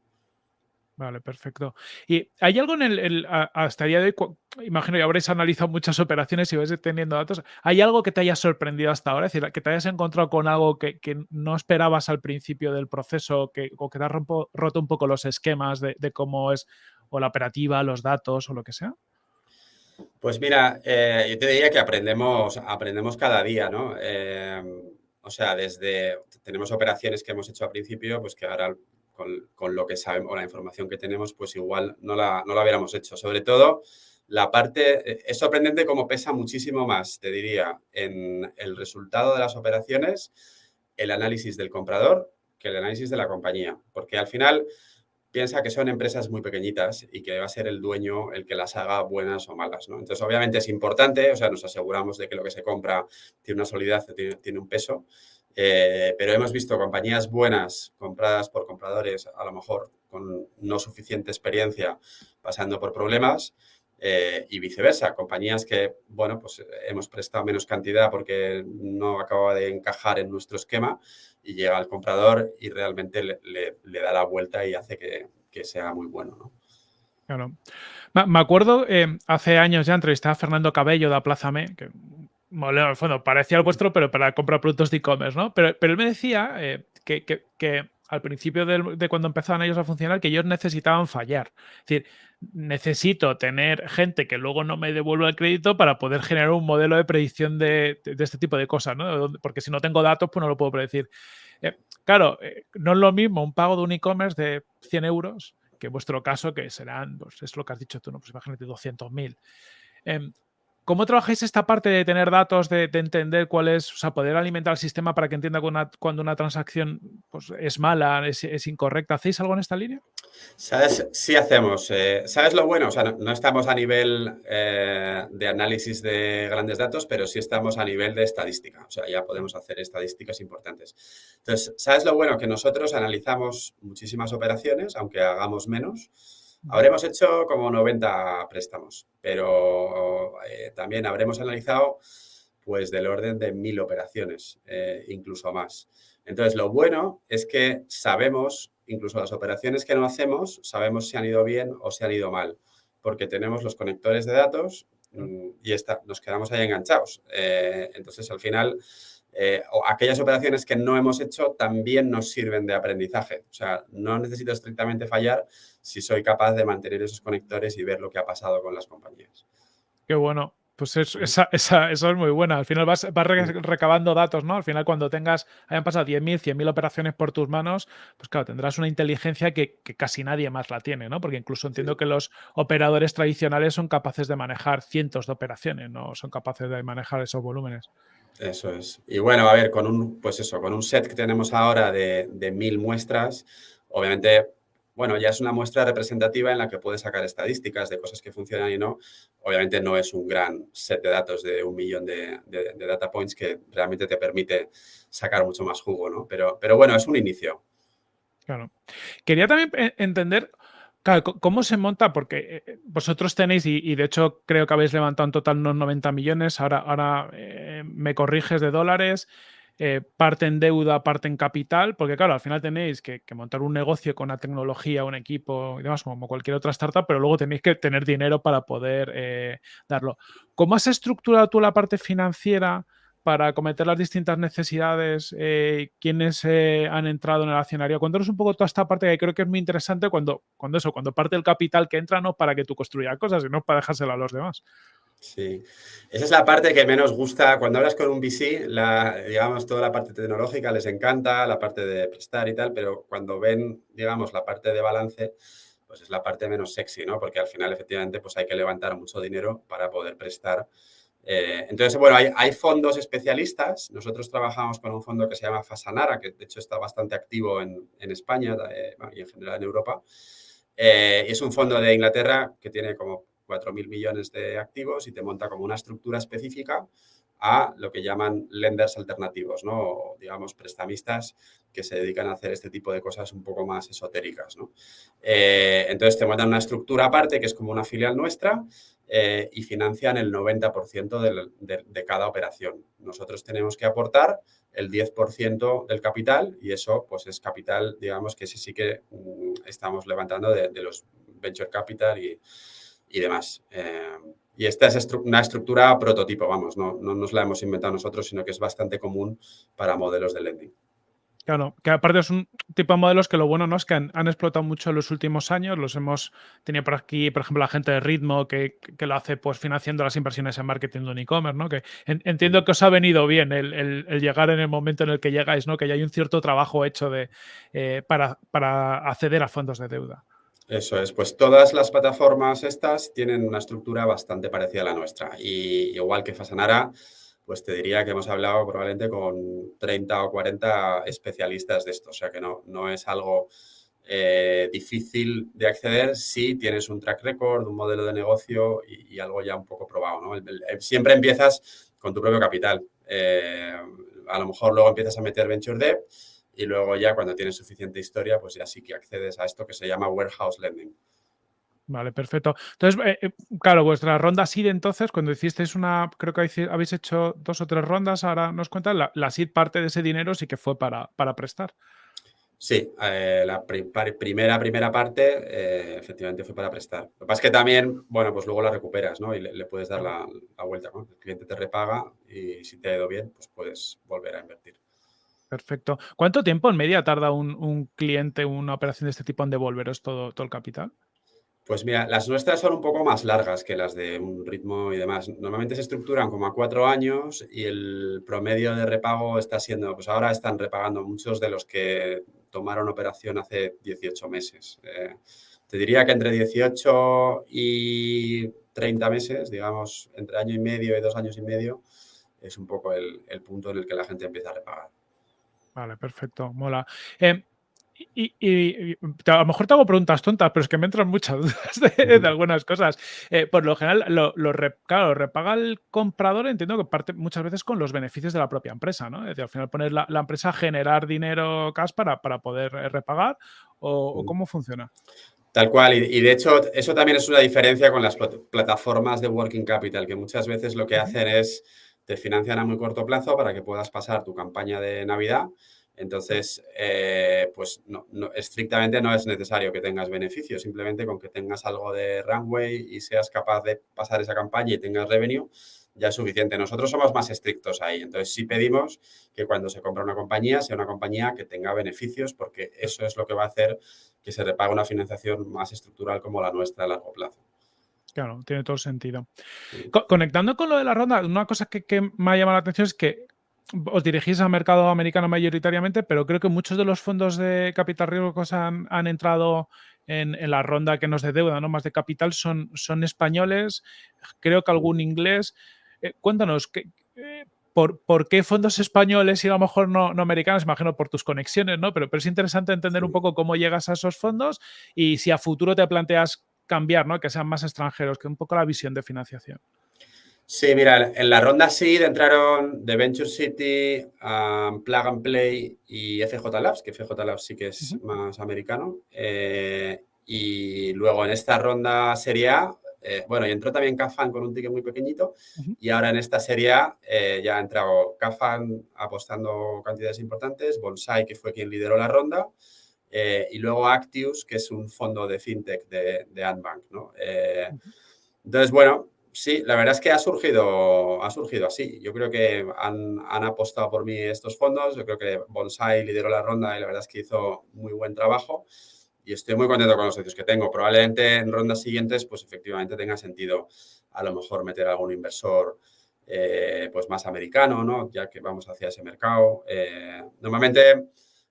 Speaker 2: Vale, perfecto. ¿Y hay algo en el, hasta el día de hoy, imagino que habréis analizado muchas operaciones y vais teniendo datos, ¿hay algo que te haya sorprendido hasta ahora? Es decir, que te hayas encontrado con algo que, no esperabas al principio del proceso que, o que te ha roto un poco los esquemas de, cómo es o la operativa, los datos o lo que sea?
Speaker 1: Pues mira, eh, yo te diría que aprendemos, aprendemos cada día, ¿no? Eh, o sea, desde, tenemos operaciones que hemos hecho al principio, pues que ahora con, lo que sabemos o la información que tenemos, pues igual no la, no la hubiéramos hecho. Sobre todo, la parte, eh, es sorprendente cómo pesa muchísimo más, te diría, en el resultado de las operaciones, el análisis del comprador que el análisis de la compañía. Porque al final piensa que son empresas muy pequeñitas y que va a ser el dueño el que las haga buenas o malas. Entonces, obviamente es importante, o sea, nos aseguramos de que lo que se compra tiene una solidez, tiene un peso, eh, pero hemos visto compañías buenas compradas por compradores, a lo mejor con no suficiente experiencia, pasando por problemas, eh, y viceversa, compañías que, bueno, pues hemos prestado menos cantidad porque no acaba de encajar en nuestro esquema y llega al comprador y realmente le, da la vuelta y hace que, sea muy bueno, ¿no?
Speaker 2: Claro. Me acuerdo, eh, hace años ya entrevisté a Fernando Cabello de Aplázame, que bueno, parecía el vuestro, pero para comprar productos de e-commerce, ¿no? Pero, pero él me decía eh, que, al principio de, cuando empezaban ellos a funcionar, que ellos necesitaban fallar. Es decir, necesito tener gente que luego no me devuelva el crédito para poder generar un modelo de predicción de, este tipo de cosas, ¿no? Porque si no tengo datos, pues no lo puedo predecir. Eh, claro, eh, no es lo mismo un pago de un e-commerce de 100 euros que en vuestro caso, que serán, pues es lo que has dicho tú, ¿no? Pues imagínate 200.000. ¿Cómo trabajáis esta parte de tener datos, de, entender cuál es, o sea, poder alimentar el sistema para que entienda cuando una, transacción pues, es mala, es, incorrecta? ¿Hacéis algo en esta línea?
Speaker 1: ¿Sabes? Sí hacemos. Eh, ¿Sabes lo bueno? O sea, no, estamos a nivel eh, de análisis de grandes datos, pero sí estamos a nivel de estadística. O sea, ya podemos hacer estadísticas importantes. Entonces, ¿sabes lo bueno? Que nosotros analizamos muchísimas operaciones, aunque hagamos menos, Habremos hecho como 90 préstamos, pero eh, también habremos analizado pues del orden de mil operaciones, eh, incluso más. Entonces, lo bueno es que sabemos, incluso las operaciones que no hacemos, sabemos si han ido bien o si han ido mal, porque tenemos los conectores de datos mm, y nos quedamos ahí enganchados. Eh, entonces, al final, eh, o aquellas operaciones que no hemos hecho también nos sirven de aprendizaje. O sea, no necesito estrictamente fallar si soy capaz de mantener esos conectores y ver lo que ha pasado con las compañías.
Speaker 2: Qué bueno. Pues esa, esa, eso es muy buena. Al final vas, vas recabando datos, ¿no? Al final, cuando tengas, hayan pasado 10.000, 100.000 operaciones por tus manos, pues claro, tendrás una inteligencia que, casi nadie más la tiene, ¿no? Porque incluso entiendo que los operadores tradicionales son capaces de manejar cientos de operaciones, no son capaces de manejar esos volúmenes.
Speaker 1: Eso es. Y bueno, a ver, con un, pues eso, con un set que tenemos ahora de, de mil muestras, obviamente bueno, ya es una muestra representativa en la que puedes sacar estadísticas de cosas que funcionan y no. Obviamente no es un gran set de datos de un millón de, data points que realmente te permite sacar mucho más jugo, ¿no? Pero, pero bueno, es un inicio.
Speaker 2: Claro. Quería también eh, entender ¿cómo se monta? Porque eh, vosotros tenéis, y, de hecho creo que habéis levantado en total unos 90 millones, ahora, eh, me corriges de dólares. Eh, parte en deuda, parte en capital, porque claro, al final tenéis que, montar un negocio con una tecnología, un equipo y demás, como cualquier otra startup, pero luego tenéis que tener dinero para poder eh, darlo. ¿Cómo has estructurado tú la parte financiera para acometer las distintas necesidades? Eh, ¿Quiénes han entrado en el accionario? Cuéntanos un poco toda esta parte que creo que es muy interesante cuando, cuando eso, cuando parte el capital que entra no para que tú construyas cosas, sino para dejárselo a los demás.
Speaker 1: Sí, esa es la parte que menos gusta. Cuando hablas con un VC, la, digamos, toda la parte tecnológica les encanta, la parte de prestar y tal, pero cuando ven, digamos, la parte de balance, pues es la parte menos sexy, ¿no? Porque al final, efectivamente, pues hay que levantar mucho dinero para poder prestar. Eh, entonces, bueno, hay, fondos especialistas. Nosotros trabajamos con un fondo que se llama Fasanara, que de hecho está bastante activo en, España eh, y en general en Europa. Eh, es un fondo de Inglaterra que tiene como 4.000 millones de activos y te monta como una estructura específica a lo que llaman lenders alternativos, ¿no? digamos, prestamistas que se dedican a hacer este tipo de cosas un poco más esotéricas, entonces te montan una estructura aparte que es como una filial nuestra eh, y financian el 90% de, cada operación. Nosotros tenemos que aportar el 10% del capital y eso pues es capital, digamos, que sí que mm, estamos levantando de, de los venture capital y, y demás. Eh, y esta es una estructura prototipo, vamos, no, no nos la hemos inventado nosotros, sino que es bastante común para modelos de lending.
Speaker 2: Claro, que aparte es un tipo de modelos que lo bueno no es que han, explotado mucho en los últimos años. Los hemos tenido por aquí, por ejemplo, la gente de Ritmo que, lo hace pues financiando las inversiones en marketing de un e-commerce, ¿no? Que entiendo que os ha venido bien el, llegar en el momento en el que llegáis, ¿no? Que ya hay un cierto trabajo hecho de, eh, para, para acceder a fondos de deuda.
Speaker 1: Eso es, pues todas las plataformas estas tienen una estructura bastante parecida a la nuestra. Y igual que Fasanara, pues te diría que hemos hablado probablemente con 30 o 40 especialistas de esto. O sea que no, no es algo eh, difícil de acceder si tienes un track record, un modelo de negocio y, algo ya un poco probado. ¿no? siempre empiezas con tu propio capital. Eh, a lo mejor luego empiezas a meter venture debt y luego ya cuando tienes suficiente historia, pues ya sí que accedes a esto que se llama warehouse lending.
Speaker 2: Vale, perfecto. Entonces, eh, eh, claro, vuestra ronda SID entonces, cuando hicisteis una, creo que habéis hecho dos o tres rondas, ahora nos cuentan, la, la SID parte de ese dinero sí que fue para, para prestar.
Speaker 1: Sí, eh, la primera, primera parte efectivamente fue para prestar. Lo que pasa es que también, bueno, pues luego la recuperas, ¿no? Y le, puedes dar la, la, vuelta, ¿no? El cliente te repaga y si te ha ido bien, pues puedes volver a invertir.
Speaker 2: Perfecto. ¿Cuánto tiempo en media tarda un, cliente una operación de este tipo en devolveros todo, todo el capital?
Speaker 1: Pues mira, las nuestras son un poco más largas que las de un ritmo y demás. Normalmente se estructuran como a cuatro años y el promedio de repago está siendo, pues ahora están repagando muchos de los que tomaron operación hace 18 meses. Eh, te diría que entre 18 y 30 meses, digamos, entre año y medio y dos años y medio, es un poco el punto en el que la gente empieza a repagar.
Speaker 2: Vale, perfecto, mola. Em, y, a lo mejor te hago preguntas tontas, pero es que me entran muchas dudas de, algunas cosas. Eh, por lo general, lo, claro, repaga el comprador, entiendo que parte muchas veces con los beneficios de la propia empresa, ¿no? Es decir, al final poner la, empresa a generar dinero cash para, para poder eh, repagar, o, cómo funciona.
Speaker 1: Tal cual, y, de hecho eso también es una diferencia con las plataformas de Working Capital, que muchas veces lo que hacen es te financian a muy corto plazo para que puedas pasar tu campaña de Navidad. Entonces, eh, pues no, estrictamente no es necesario que tengas beneficios, simplemente con que tengas algo de runway y seas capaz de pasar esa campaña y tengas revenue, ya es suficiente. Nosotros somos más estrictos ahí, entonces sí pedimos que cuando se compra una compañía sea una compañía que tenga beneficios porque eso es lo que va a hacer que se repague una financiación más estructural como la nuestra a largo plazo.
Speaker 2: Claro, tiene todo sentido. conectando con lo de la ronda, una cosa que, me ha llamado la atención es que os dirigís al mercado americano mayoritariamente, pero creo que muchos de los fondos de capital riesgo que han, han entrado en, la ronda que nos de deuda, ¿no? Más de capital, son, son españoles, creo que algún inglés. Eh, cuéntanos, ¿qué, eh, por, por, qué fondos españoles y a lo mejor no, no, americanos? Imagino por tus conexiones, ¿no? Pero, pero es interesante entender un poco cómo llegas a esos fondos y si a futuro te planteas cambiar, ¿no? Que sean más extranjeros, que un poco la visión de financiación.
Speaker 1: Sí, mira, en la ronda SEED entraron The Venture City, um, Plug and Play y FJ Labs, que FJ Labs sí que es más americano. Eh, y luego en esta ronda Serie A, eh, bueno, y entró también Cafan con un ticket muy pequeñito y ahora en esta Serie A eh, ya ha entrado Cafan apostando cantidades importantes, Bonsai, que fue quien lideró la ronda, eh, y luego Actius, que es un fondo de fintech de, de Antbank. ¿no? Eh, entonces, bueno, sí, la verdad es que ha surgido, ha surgido así. Yo creo que han, han, apostado por mí estos fondos. Yo creo que Bonsai lideró la ronda y la verdad es que hizo muy buen trabajo. Y estoy muy contento con los socios que tengo. Probablemente en rondas siguientes, pues efectivamente tenga sentido a lo mejor meter a algún inversor eh, pues más americano, ¿no? Ya que vamos hacia ese mercado. normalmente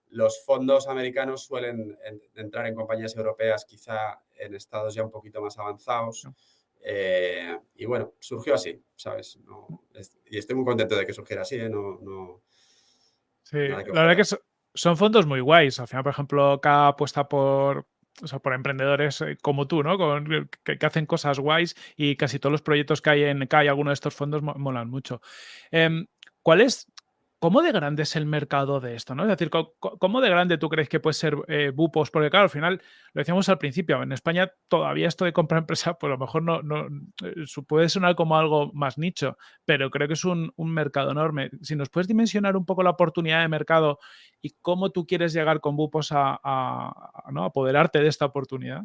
Speaker 1: los fondos americanos suelen entrar en compañías europeas, quizá en estados ya un poquito más avanzados. Eh, y bueno, surgió así, ¿sabes? y estoy muy contento de que surgiera así, ¿eh? No,
Speaker 2: sí, la verdad que son fondos muy guays. Al final, por ejemplo, K apuesta por, por emprendedores eh, como tú, ¿no? que, hacen cosas guays y casi todos los proyectos que hay en K y algunos de estos fondos molan mucho. Em, ¿Cuál es ¿Cómo de grande es el mercado de esto? ¿no? Es decir, ¿cómo de grande tú crees que puede ser eh, Bupos? Porque claro, al final, lo decíamos al principio, en España todavía esto de compra empresa, pues a lo mejor no, eh, puede sonar como algo más nicho, pero creo que es un, mercado enorme. Si nos puedes dimensionar un poco la oportunidad de mercado y cómo tú quieres llegar con Bupos a, a, ¿no? apoderarte de esta oportunidad.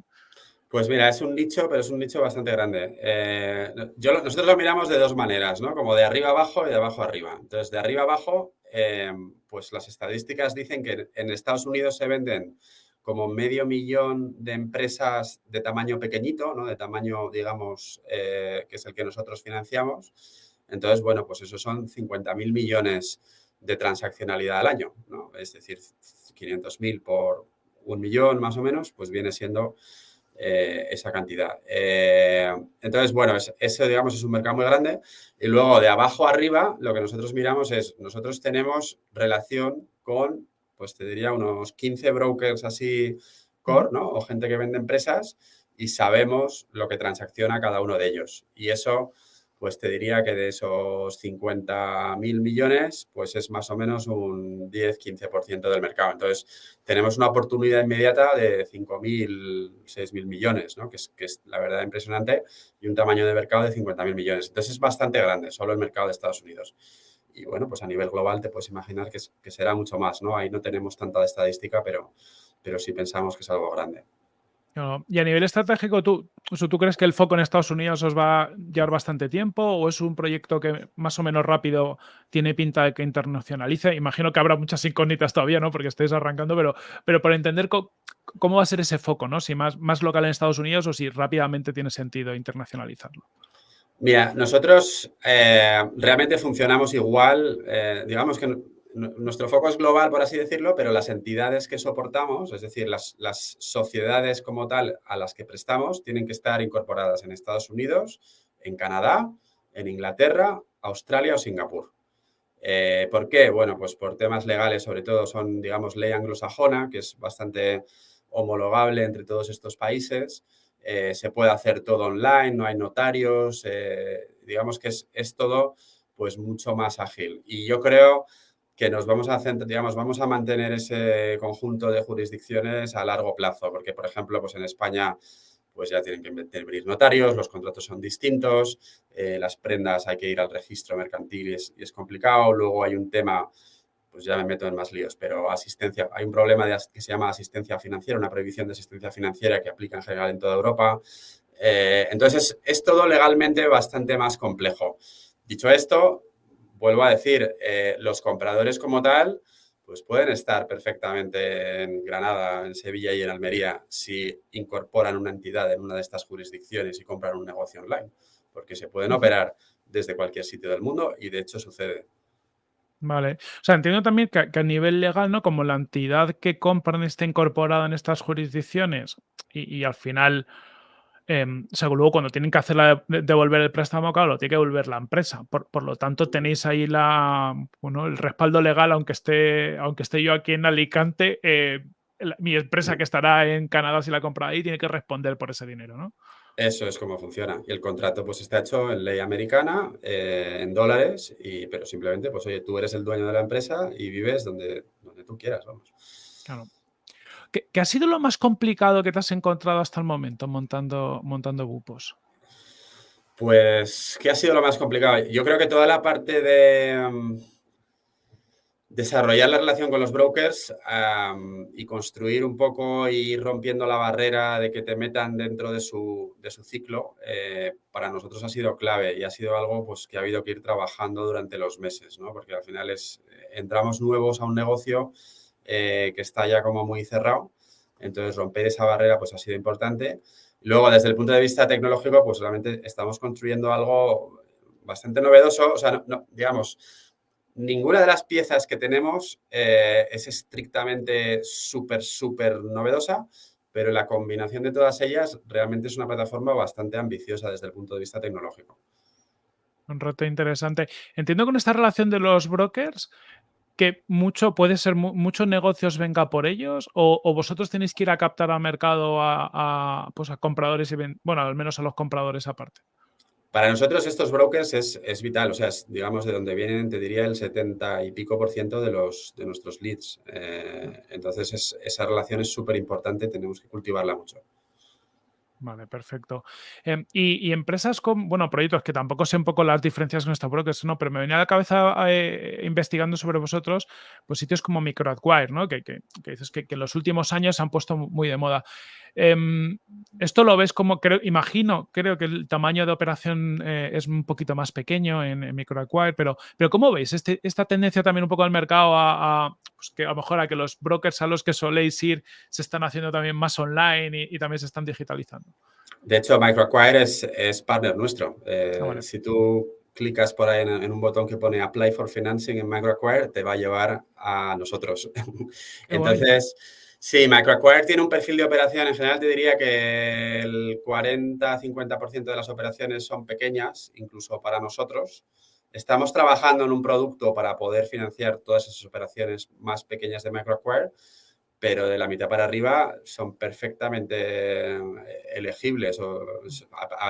Speaker 1: Pues mira, es un nicho, pero es un nicho bastante grande. Eh, yo, nosotros lo miramos de dos maneras, ¿no? Como de arriba abajo y de abajo arriba. Entonces, de arriba abajo, eh, pues las estadísticas dicen que en Estados Unidos se venden como medio millón de empresas de tamaño pequeñito, ¿no? De tamaño, digamos, eh, que es el que nosotros financiamos. Entonces, bueno, pues eso son 50.000 millones de transaccionalidad al año, ¿no? Es decir, 500.000 por un millón más o menos, pues viene siendo eh, esa cantidad. Eh, entonces, bueno, ese, digamos, es un mercado muy grande. Y luego, de abajo arriba, lo que nosotros miramos es, nosotros tenemos relación con, pues te diría, unos 15 brokers así core, ¿no? O gente que vende empresas y sabemos lo que transacciona cada uno de ellos. Y eso pues te diría que de esos 50 mil millones, pues es más o menos un 10-15% del mercado. Entonces, tenemos una oportunidad inmediata de 5 mil, 6 mil millones, ¿no? que, es, que es la verdad impresionante, y un tamaño de mercado de 50 mil millones. Entonces, es bastante grande, solo el mercado de Estados Unidos. Y bueno, pues a nivel global te puedes imaginar que, que será mucho más, ¿no? Ahí no tenemos tanta estadística, pero, pero sí pensamos que es algo grande.
Speaker 2: Y a nivel estratégico, ¿tú, ¿tú crees que el foco en Estados Unidos os va a llevar bastante tiempo o es un proyecto que más o menos rápido tiene pinta de que internacionalice? Imagino que habrá muchas incógnitas todavía, ¿no? Porque estáis arrancando, pero, pero por entender cómo va a ser ese foco, ¿no? Si más, más local en Estados Unidos o si rápidamente tiene sentido internacionalizarlo.
Speaker 1: Mira, nosotros eh, realmente funcionamos igual, eh, digamos que nuestro foco es global, por así decirlo, pero las entidades que soportamos, es decir, las, sociedades como tal a las que prestamos, tienen que estar incorporadas en Estados Unidos, en Canadá, en Inglaterra, Australia o Singapur. Eh, ¿Por qué? Bueno, pues por temas legales, sobre todo son, digamos, ley anglosajona, que es bastante homologable entre todos estos países. Eh, se puede hacer todo online, no hay notarios, eh, digamos que es, es todo pues mucho más ágil. Y yo creo que nos vamos a digamos, vamos a mantener ese conjunto de jurisdicciones a largo plazo, porque, por ejemplo, pues en España pues ya tienen que intervenir notarios, los contratos son distintos, eh, las prendas hay que ir al registro mercantil y es, complicado, luego hay un tema, pues ya me meto en más líos, pero asistencia, hay un problema que se llama asistencia financiera, una prohibición de asistencia financiera que aplica en general en toda Europa. Eh, entonces, es todo legalmente bastante más complejo. Dicho esto, vuelvo a decir, eh, los compradores como tal, pues pueden estar perfectamente en Granada, en Sevilla y en Almería si incorporan una entidad en una de estas jurisdicciones y compran un negocio online, porque se pueden operar desde cualquier sitio del mundo y de hecho sucede.
Speaker 2: Vale. O sea, entiendo también que, a nivel legal, ¿no? Como la entidad que compran está incorporada en estas jurisdicciones y, al final, o sea, luego cuando tienen que hacer la devolver el préstamo, claro, lo tiene que devolver la empresa. Por, lo tanto, tenéis ahí la, bueno, el respaldo legal, aunque esté, aunque esté yo aquí en Alicante, eh, mi empresa que estará en Canadá si la compra ahí tiene que responder por ese dinero, ¿no?
Speaker 1: Eso es como funciona. Y el contrato pues está hecho en ley americana, eh, en dólares, y, pero simplemente, pues oye, tú eres el dueño de la empresa y vives donde, donde tú quieras, vamos.
Speaker 2: Claro. ¿Qué, ha sido lo más complicado que te has encontrado hasta el momento montando, montando Bupos?
Speaker 1: Pues, ¿qué ha sido lo más complicado? Yo creo que toda la parte de... Mm, desarrollar la relación con los brokers y construir un poco y ir rompiendo la barrera de que te metan dentro de su, de su ciclo, eh, para nosotros ha sido clave y ha sido algo pues, que ha habido que ir trabajando durante los meses, ¿no? porque al final es, entramos nuevos a un negocio eh, que está ya como muy cerrado, entonces romper esa barrera pues, ha sido importante. Luego, desde el punto de vista tecnológico, pues realmente estamos construyendo algo bastante novedoso, o sea, no, digamos, ninguna de las piezas que tenemos eh, es estrictamente súper, súper novedosa, pero la combinación de todas ellas realmente es una plataforma bastante ambiciosa desde el punto de vista tecnológico.
Speaker 2: Un reto interesante. Entiendo con esta relación de los brokers que mucho puede ser muchos negocios venga por ellos o, vosotros tenéis que ir a captar al mercado a, pues a compradores y bueno al menos a los compradores aparte.
Speaker 1: Para nosotros estos brokers es, vital, o sea, digamos de donde vienen, te diría, el 70 y pico por ciento de, los, de nuestros leads. Eh, entonces, esa relación es súper importante, tenemos que cultivarla mucho.
Speaker 2: Vale, perfecto. Em, y, empresas con, bueno, proyectos que tampoco sé un poco las diferencias con estos brokers, ¿no? Pero me venía a la cabeza eh, investigando sobre vosotros, pues sitios como MicroAcquire, ¿no? Que, que, dices que, en los últimos años se han puesto muy de moda. Em, esto lo ves como, creo, imagino, creo que el tamaño de operación eh, es un poquito más pequeño en, MicroAcquire, pero, pero ¿cómo veis este, esta tendencia también un poco al mercado a, pues que a lo mejor a que los brokers a los que soléis ir se están haciendo también más online y también se están digitalizando?
Speaker 1: De hecho, MicroAcquire es, es partner nuestro. Eh, ah, si tú clicas por ahí en, un botón que pone Apply for Financing en MicroAcquire, te va a llevar a nosotros. Entonces, sí, MicroAcquire tiene un perfil de operación. En general, te diría que el 40-50% de las operaciones son pequeñas, incluso para nosotros. Estamos trabajando en un producto para poder financiar todas esas operaciones más pequeñas de MicroAcquire pero de la mitad para arriba son perfectamente eh, elegibles o,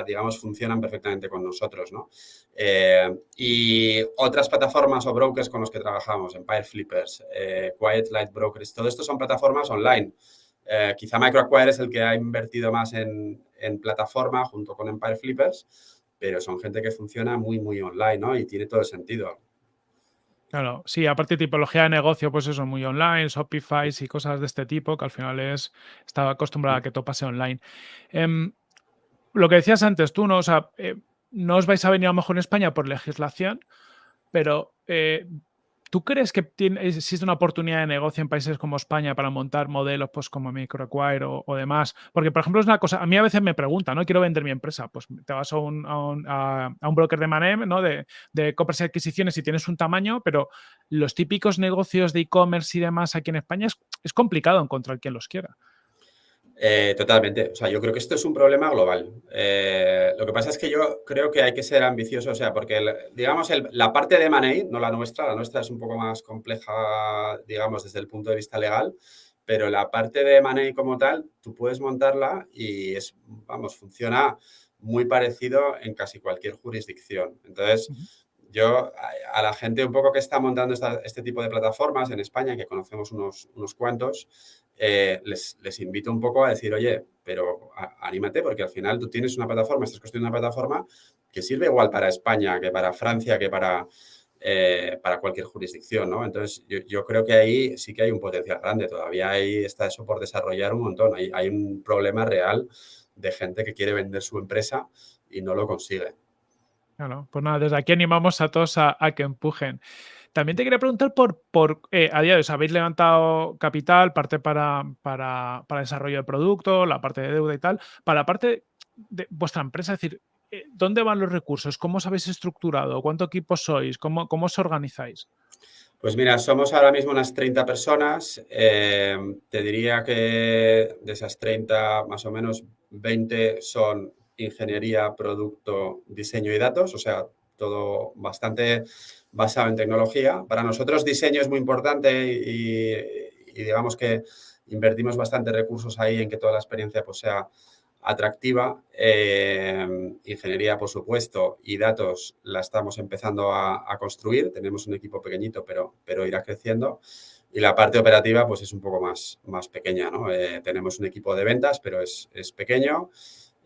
Speaker 1: digamos, funcionan perfectamente con nosotros, ¿no? Eh, y otras plataformas o brokers con los que trabajamos, Empire Flippers, eh, Quiet Light Brokers, todo esto son plataformas online. quizá MicroAcquire es el que ha invertido más en, en plataforma junto con Empire Flippers, pero son gente que funciona muy, muy online, ¿no? Y tiene todo el sentido.
Speaker 2: Claro, sí, aparte de tipología de negocio, pues eso, muy online, Shopify y cosas de este tipo, que al final es, estaba acostumbrada a que todo pase online. Em, lo que decías antes tú, ¿no? O sea, eh, no os vais a venir a lo mejor en España por legislación, pero eh, ¿Tú crees que existe una oportunidad de negocio en países como España para montar modelos pues, como MicroAcquire o, o, demás? Porque, por ejemplo, es una cosa, a mí a veces me preguntan, ¿no? Quiero vender mi empresa. Pues te vas a un, a un, broker de Manem, ¿no? De, de, compras y adquisiciones y tienes un tamaño, pero los típicos negocios de e-commerce y demás aquí en España es, es complicado encontrar quien los quiera.
Speaker 1: Eh, totalmente. O sea, yo creo que esto es un problema global. Eh, lo que pasa es que yo creo que hay que ser ambicioso, o sea, porque, digamos, la parte de Money, no la nuestra, la nuestra es un poco más compleja, digamos, desde el punto de vista legal, pero la parte de Money como tal, tú puedes montarla y es, vamos, funciona muy parecido en casi cualquier jurisdicción. Entonces, yo a, la gente un poco que está montando este tipo de plataformas en España, que conocemos unos, unos cuantos, eh, les, invito un poco a decir, oye, pero anímate porque al final tú tienes una plataforma, estás construyendo una plataforma que sirve igual para España, que para Francia, que para, eh, para cualquier jurisdicción, ¿no? Entonces, yo, creo que ahí sí que hay un potencial grande, todavía ahí está eso por desarrollar un montón, hay, hay un problema real de gente que quiere vender su empresa y no lo consigue.
Speaker 2: Bueno, pues nada, desde aquí animamos a todos a, que empujen. También te quería preguntar por, por eh, a día de hoy, ¿habéis levantado capital, parte para, para, para, desarrollo de producto, la parte de deuda y tal? Para la parte de vuestra empresa, es decir, eh, ¿dónde van los recursos? ¿Cómo os habéis estructurado? ¿Cuánto equipo sois? ¿Cómo, cómo os organizáis?
Speaker 1: Pues mira, somos ahora mismo unas 30 personas. Eh, te diría que de esas 30, más o menos 20 son ingeniería, producto, diseño y datos, o sea, todo bastante basado en tecnología. Para nosotros diseño es muy importante y, digamos que invertimos bastante recursos ahí en que toda la experiencia pues, sea atractiva. Eh, ingeniería, por supuesto, y datos la estamos empezando a, construir. Tenemos un equipo pequeñito, pero, pero irá creciendo. Y la parte operativa, pues es un poco más, más pequeña, ¿no? Eh, tenemos un equipo de ventas, pero es, es pequeño.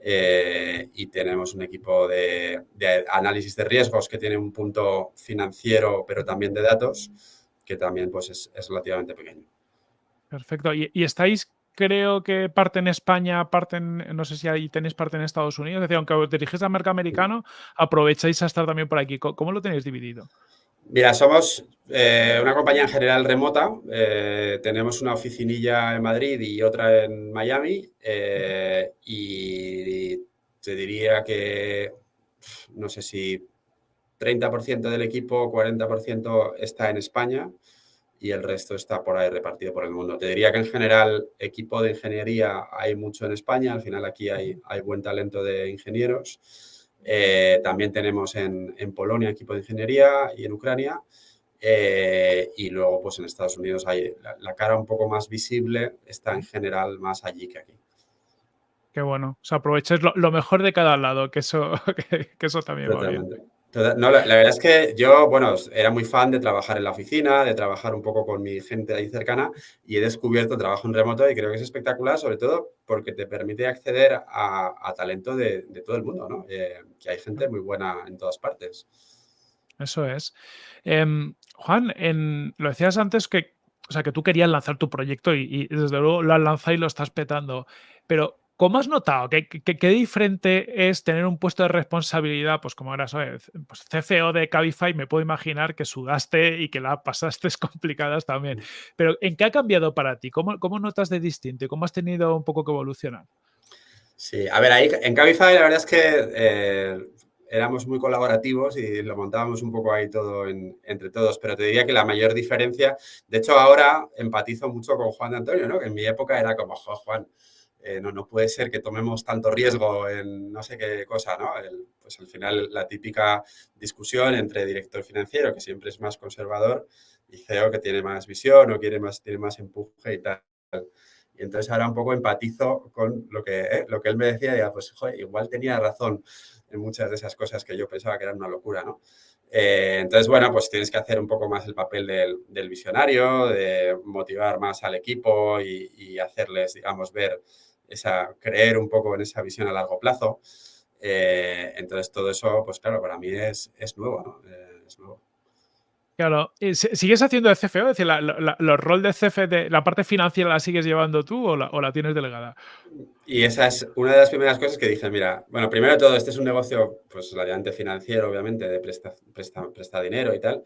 Speaker 1: Eh, y tenemos un equipo de, análisis de riesgos que tiene un punto financiero, pero también de datos, que también pues, es, relativamente pequeño.
Speaker 2: Perfecto. ¿Y, estáis, creo que parte en España, parte en, no sé si ahí tenéis parte en Estados Unidos? Es decir, aunque os dirigís al mercado americano, aprovecháis a estar también por aquí. ¿Cómo lo tenéis dividido?
Speaker 1: Mira, somos eh, una compañía en general remota. Eh, tenemos una oficinilla en Madrid y otra en Miami. Eh, y te diría que, no sé si 30% del equipo, 40% está en España y el resto está por ahí repartido por el mundo. Te diría que en general equipo de ingeniería hay mucho en España. Al final aquí hay, hay buen talento de ingenieros. Eh, también tenemos en, Polonia equipo de ingeniería y en Ucrania. Eh, y luego, pues en Estados Unidos hay la, cara un poco más visible, está en general más allí que aquí.
Speaker 2: Qué bueno. O sea, lo, mejor de cada lado, que eso, que, eso también va bien.
Speaker 1: No, la, verdad es que yo, bueno, era muy fan de trabajar en la oficina, de trabajar un poco con mi gente ahí cercana y he descubierto trabajo en remoto y creo que es espectacular, sobre todo porque te permite acceder a, talento de, todo el mundo, ¿no? Eh, que hay gente muy buena en todas partes.
Speaker 2: Eso es. Em, Juan, en, lo decías antes que, o sea, que tú querías lanzar tu proyecto y, y desde luego lo has lanzado y lo estás petando, pero ¿Cómo has notado? ¿Qué, qué, diferente es tener un puesto de responsabilidad? Pues como eras pues CFO de Cabify, me puedo imaginar que sudaste y que la pasaste complicadas también. Pero ¿en qué ha cambiado para ti? ¿Cómo, cómo notas de distinto y cómo has tenido un poco que evolucionar?
Speaker 1: Sí, a ver, ahí en Cabify la verdad es que eh, éramos muy colaborativos y lo montábamos un poco ahí todo entre todos, pero te diría que la mayor diferencia, de hecho ahora empatizo mucho con Juan de Antonio, ¿no? Que en mi época era como, Juan, eh, no, no puede ser que tomemos tanto riesgo en no sé qué cosa, ¿no? pues al final la típica discusión entre director financiero, que siempre es más conservador, y CEO, que tiene más visión o quiere más, tiene más empuje y tal. Y entonces ahora un poco empatizo con lo que, eh, lo que él me decía, y pues joder, igual tenía razón en muchas de esas cosas que yo pensaba que eran una locura, ¿no? Eh, entonces, bueno, pues tienes que hacer un poco más el papel del, visionario, de motivar más al equipo y hacerles, digamos, ver esa, creer un poco en esa visión a largo plazo. Eh, entonces, todo eso, pues claro, para mí es, es nuevo, ¿no? Eh, es nuevo.
Speaker 2: Claro, ¿sigues haciendo de CFO? Es decir, la, ¿los rol de CFO, de la parte financiera la sigues llevando tú o la, tienes delegada?
Speaker 1: Y esa es una de las primeras cosas que dije, mira, bueno, primero de todo, este es un negocio, pues, relativamente financiero, obviamente, de presta, presta, presta dinero y tal.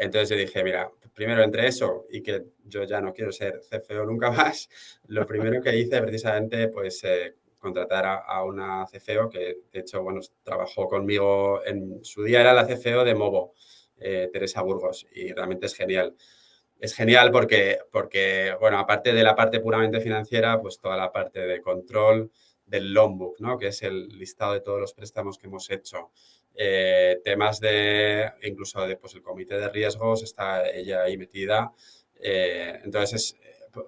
Speaker 1: Entonces yo dije, mira, primero entre eso y que yo ya no quiero ser CFO nunca más, lo primero que hice precisamente pues eh, contratar a, una CFO que de hecho, bueno, trabajó conmigo en su día, era la CFO de Movo, eh, Teresa Burgos, y realmente es genial. Es genial porque, porque, bueno, aparte de la parte puramente financiera, pues toda la parte de control del loan book, ¿no? Que es el listado de todos los préstamos que hemos hecho, eh, temas de, incluso de, pues, el comité de riesgos, está ella ahí metida. Eh, entonces,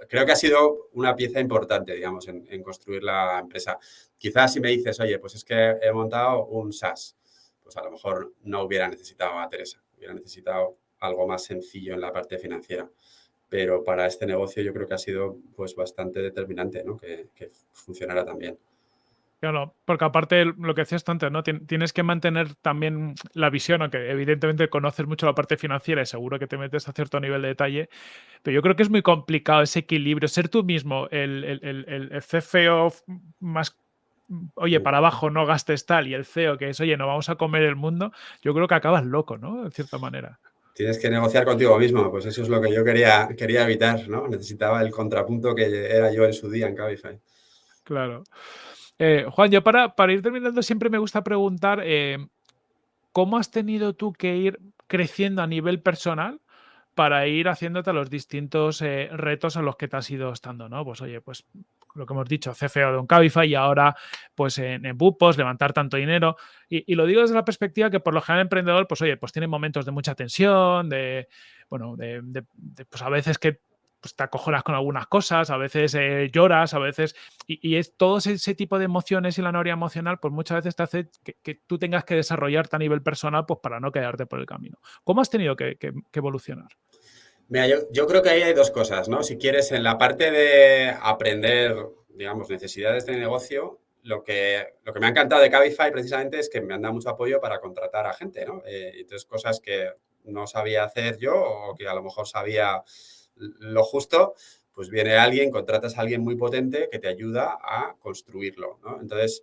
Speaker 1: creo que ha sido una pieza importante, digamos, en, construir la empresa. Quizás si me dices, oye, pues es que he montado un SaaS, pues a lo mejor no hubiera necesitado a Teresa, hubiera necesitado algo más sencillo en la parte financiera. Pero para este negocio yo creo que ha sido pues bastante determinante ¿no? que, que funcionara también.
Speaker 2: Claro, porque aparte lo que decías antes, ¿no? Tienes que mantener también la visión, aunque evidentemente conoces mucho la parte financiera y seguro que te metes a cierto nivel de detalle, pero yo creo que es muy complicado ese equilibrio, ser tú mismo el, el, CFO más oye, para abajo no gastes tal, y el CEO que es, oye, no vamos a comer el mundo, yo creo que acabas loco, ¿no? De cierta manera.
Speaker 1: tienes que negociar contigo mismo. Pues eso es lo que yo quería, quería evitar, ¿no? Necesitaba el contrapunto que era yo en su día en Cabify.
Speaker 2: Claro. Eh, Juan, yo para, ir terminando siempre me gusta preguntar eh, cómo has tenido tú que ir creciendo a nivel personal para ir haciéndote los distintos eh, retos a los que te has ido estando, ¿no? Pues oye, pues lo que hemos dicho, CFO de un Cabify y ahora pues en, en Bupos, levantar tanto dinero. Y, lo digo desde la perspectiva que por lo general emprendedor, pues oye, pues tiene momentos de mucha tensión, de, bueno, de, de, de pues a veces que pues te acojonas con algunas cosas, a veces eh, lloras, a veces... Y, y, es todo ese, tipo de emociones y la noria emocional, pues muchas veces te hace que, tú tengas que desarrollarte a nivel personal pues para no quedarte por el camino. ¿Cómo has tenido que, evolucionar?
Speaker 1: Mira, yo, yo, creo que ahí hay dos cosas, ¿no? Si quieres, en la parte de aprender, digamos, necesidades de negocio, lo que, lo que me ha encantado de Cabify precisamente es que me han dado mucho apoyo para contratar a gente, ¿no? Eh, entonces, cosas que no sabía hacer yo o que a lo mejor sabía lo justo, pues viene alguien, contratas a alguien muy potente que te ayuda a construirlo. Entonces,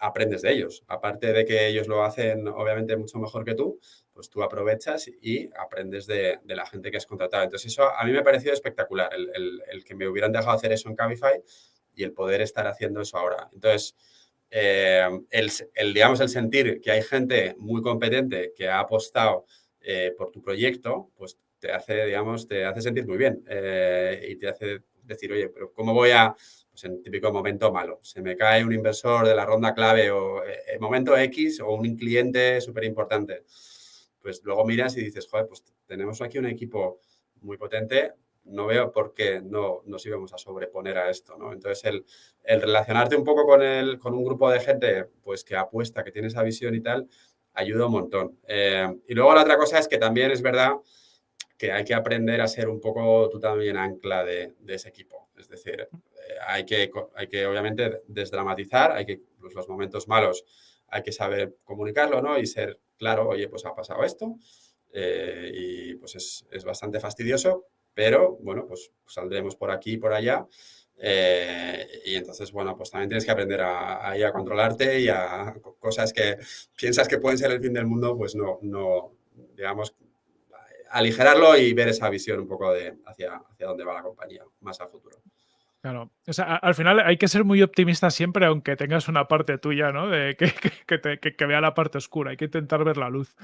Speaker 1: aprendes de ellos. Aparte de que ellos lo hacen, obviamente, mucho mejor que tú, pues tú aprovechas y aprendes de, la gente que has contratado. Entonces, eso a mí me ha parecido espectacular, el, que me hubieran dejado hacer eso en Cabify y el poder estar haciendo eso ahora. Entonces, eh, el, el, digamos, el sentir que hay gente muy competente que ha apostado eh, por tu proyecto, pues te hace, digamos, te hace sentir muy bien eh, y te hace decir, oye, pero ¿cómo voy a, pues en típico momento malo, se me cae un inversor de la ronda clave o eh, momento X o un cliente súper importante? pues luego miras y dices, joder, pues tenemos aquí un equipo muy potente, no veo por qué no nos íbamos a sobreponer a esto, ¿no? Entonces, el, el relacionarte un poco con, el, con un grupo de gente pues que apuesta, que tiene esa visión y tal, ayuda un montón. Eh, y luego la otra cosa es que también es verdad que hay que aprender a ser un poco tú también ancla de, ese equipo. Es decir, eh, hay, que, hay que obviamente desdramatizar, hay que pues, los momentos malos hay que saber comunicarlo, ¿no? Y ser claro, oye, pues ha pasado esto eh, y pues es, es, bastante fastidioso, pero bueno, pues saldremos por aquí y por allá. Eh, y entonces, bueno, pues también tienes que aprender a, a, a, controlarte y a cosas que piensas que pueden ser el fin del mundo, pues no, no digamos, aligerarlo y ver esa visión un poco de hacia, hacia dónde va la compañía más a futuro.
Speaker 2: Claro, o sea, al final hay que ser muy optimista siempre, aunque tengas una parte tuya, ¿no? De que, que, te, que, que, vea la parte oscura, hay que intentar ver la luz.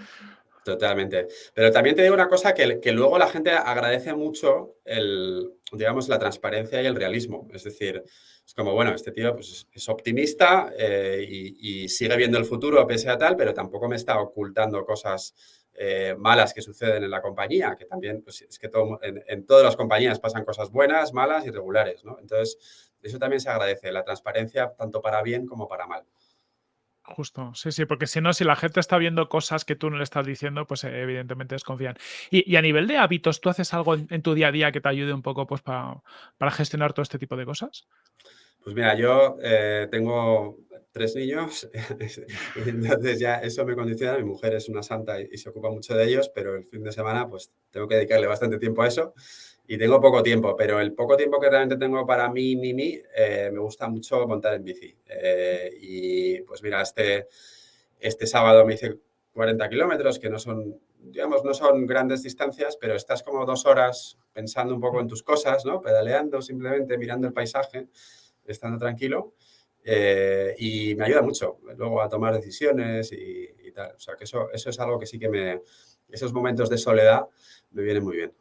Speaker 1: Totalmente. Pero también te digo una cosa que, que luego la gente agradece mucho el, digamos, la transparencia y el realismo. Es decir, es como, bueno, este tío pues, es optimista eh, y, y, sigue viendo el futuro pese a tal, pero tampoco me está ocultando cosas eh, malas que suceden en la compañía, que también pues, es que en, todas las compañías pasan cosas buenas, malas y regulares, ¿no? Entonces, eso también se agradece, la transparencia tanto para bien como para mal.
Speaker 2: Justo, sí, sí, porque si no, si la gente está viendo cosas que tú no le estás diciendo, pues eh, evidentemente desconfían. Y, y, a nivel de hábitos, ¿tú haces algo en, en, tu día a día que te ayude un poco pues, pa, para gestionar todo este tipo de cosas?
Speaker 1: Pues mira, yo eh, tengo tres niños, entonces ya eso me condiciona. Mi mujer es una santa y, y, se ocupa mucho de ellos, pero el fin de semana pues tengo que dedicarle bastante tiempo a eso y tengo poco tiempo, pero el poco tiempo que realmente tengo para mí, mí, mí, eh, me gusta mucho montar en bici. Eh, y pues mira, este, este sábado me hice 40 kilómetros, que no son, digamos, no son grandes distancias, pero estás como dos horas pensando un poco en tus cosas, ¿no? Pedaleando, simplemente mirando el paisaje estando tranquilo eh, y me ayuda mucho luego a tomar decisiones y, tal. O sea, que eso, eso es algo que sí que me... Esos momentos de soledad me vienen muy bien.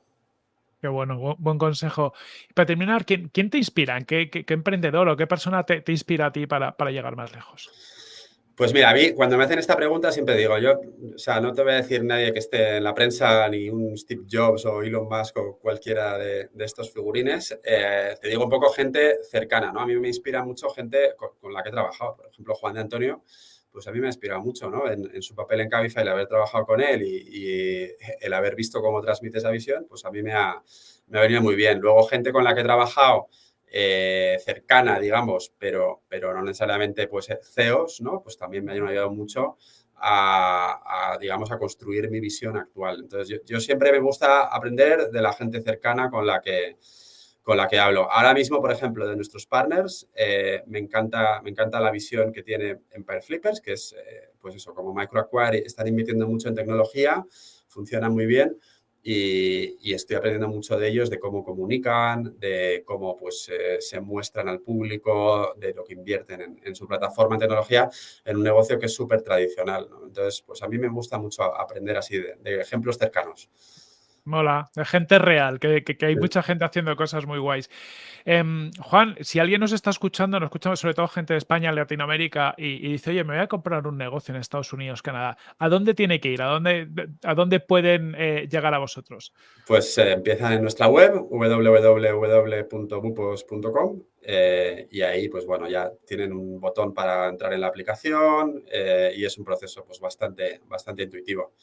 Speaker 2: Qué bueno, buen, buen consejo. Para terminar, ¿quién, quién te inspira? ¿Qué, qué, qué, emprendedor o qué persona te, te inspira a ti para, para llegar más lejos?
Speaker 1: Pues mira, a mí cuando me hacen esta pregunta siempre digo, yo, o sea, no te voy a decir nadie que esté en la prensa, ni un Steve Jobs o Elon Musk o cualquiera de, estos figurines, eh, te digo un poco gente cercana, ¿no? A mí me inspira mucho gente con, la que he trabajado, por ejemplo, Juan de Antonio, pues a mí me ha inspirado mucho, ¿no? En, su papel en Cabify, el haber trabajado con él y, y, el haber visto cómo transmite esa visión, pues a mí me ha, me ha venido muy bien. Luego, gente con la que he trabajado, eh, cercana, digamos, pero, pero no necesariamente pues, CEOs, ¿no? Pues también me han ayudado mucho a, digamos, a construir mi visión actual. Entonces, yo, yo, siempre me gusta aprender de la gente cercana con la que, con la que hablo. Ahora mismo, por ejemplo, de nuestros partners, eh, me, encanta, me encanta la visión que tiene Empire Flippers, que es, eh, pues eso, como Microacquire, están invirtiendo mucho en tecnología, funciona muy bien, y, estoy aprendiendo mucho de ellos, de cómo comunican, de cómo pues, eh, se muestran al público, de lo que invierten en, su plataforma en tecnología, en un negocio que es súper tradicional. Entonces, pues a mí me gusta mucho aprender así de ejemplos cercanos.
Speaker 2: Mola, de gente real, que, hay mucha gente haciendo cosas muy guays. Em, Juan, si alguien nos está escuchando, nos escuchamos sobre todo gente de España, Latinoamérica, y, dice, oye, me voy a comprar un negocio en Estados Unidos, Canadá, ¿a dónde tiene que ir? ¿A dónde, a dónde pueden eh, llegar a vosotros?
Speaker 1: Pues eh, empiezan en nuestra web, www.bupos.com, eh, y ahí, pues bueno, ya tienen un botón para entrar en la aplicación y es un proceso pues bastante, bastante intuitivo.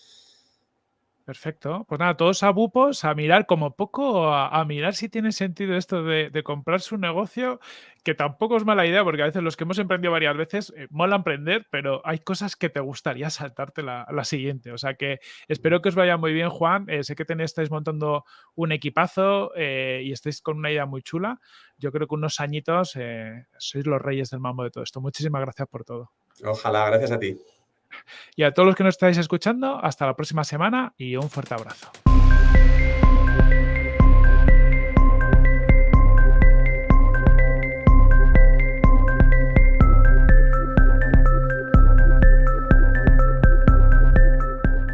Speaker 2: Perfecto. Pues nada, todos a bupos, a mirar como poco, a, mirar si tiene sentido esto de, comprarse un negocio, que tampoco es mala idea, porque a veces los que hemos emprendido varias veces, eh, mola emprender, pero hay cosas que te gustaría saltarte la, siguiente. O sea que espero que os vaya muy bien, Juan. Eh, sé que tenéis, estáis montando un equipazo eh, y estáis con una idea muy chula. Yo creo que unos añitos sois los reyes del mambo de todo esto. Muchísimas gracias por todo.
Speaker 1: Ojalá, gracias a ti.
Speaker 2: Y a todos los que nos estáis escuchando, hasta la próxima semana y un fuerte abrazo.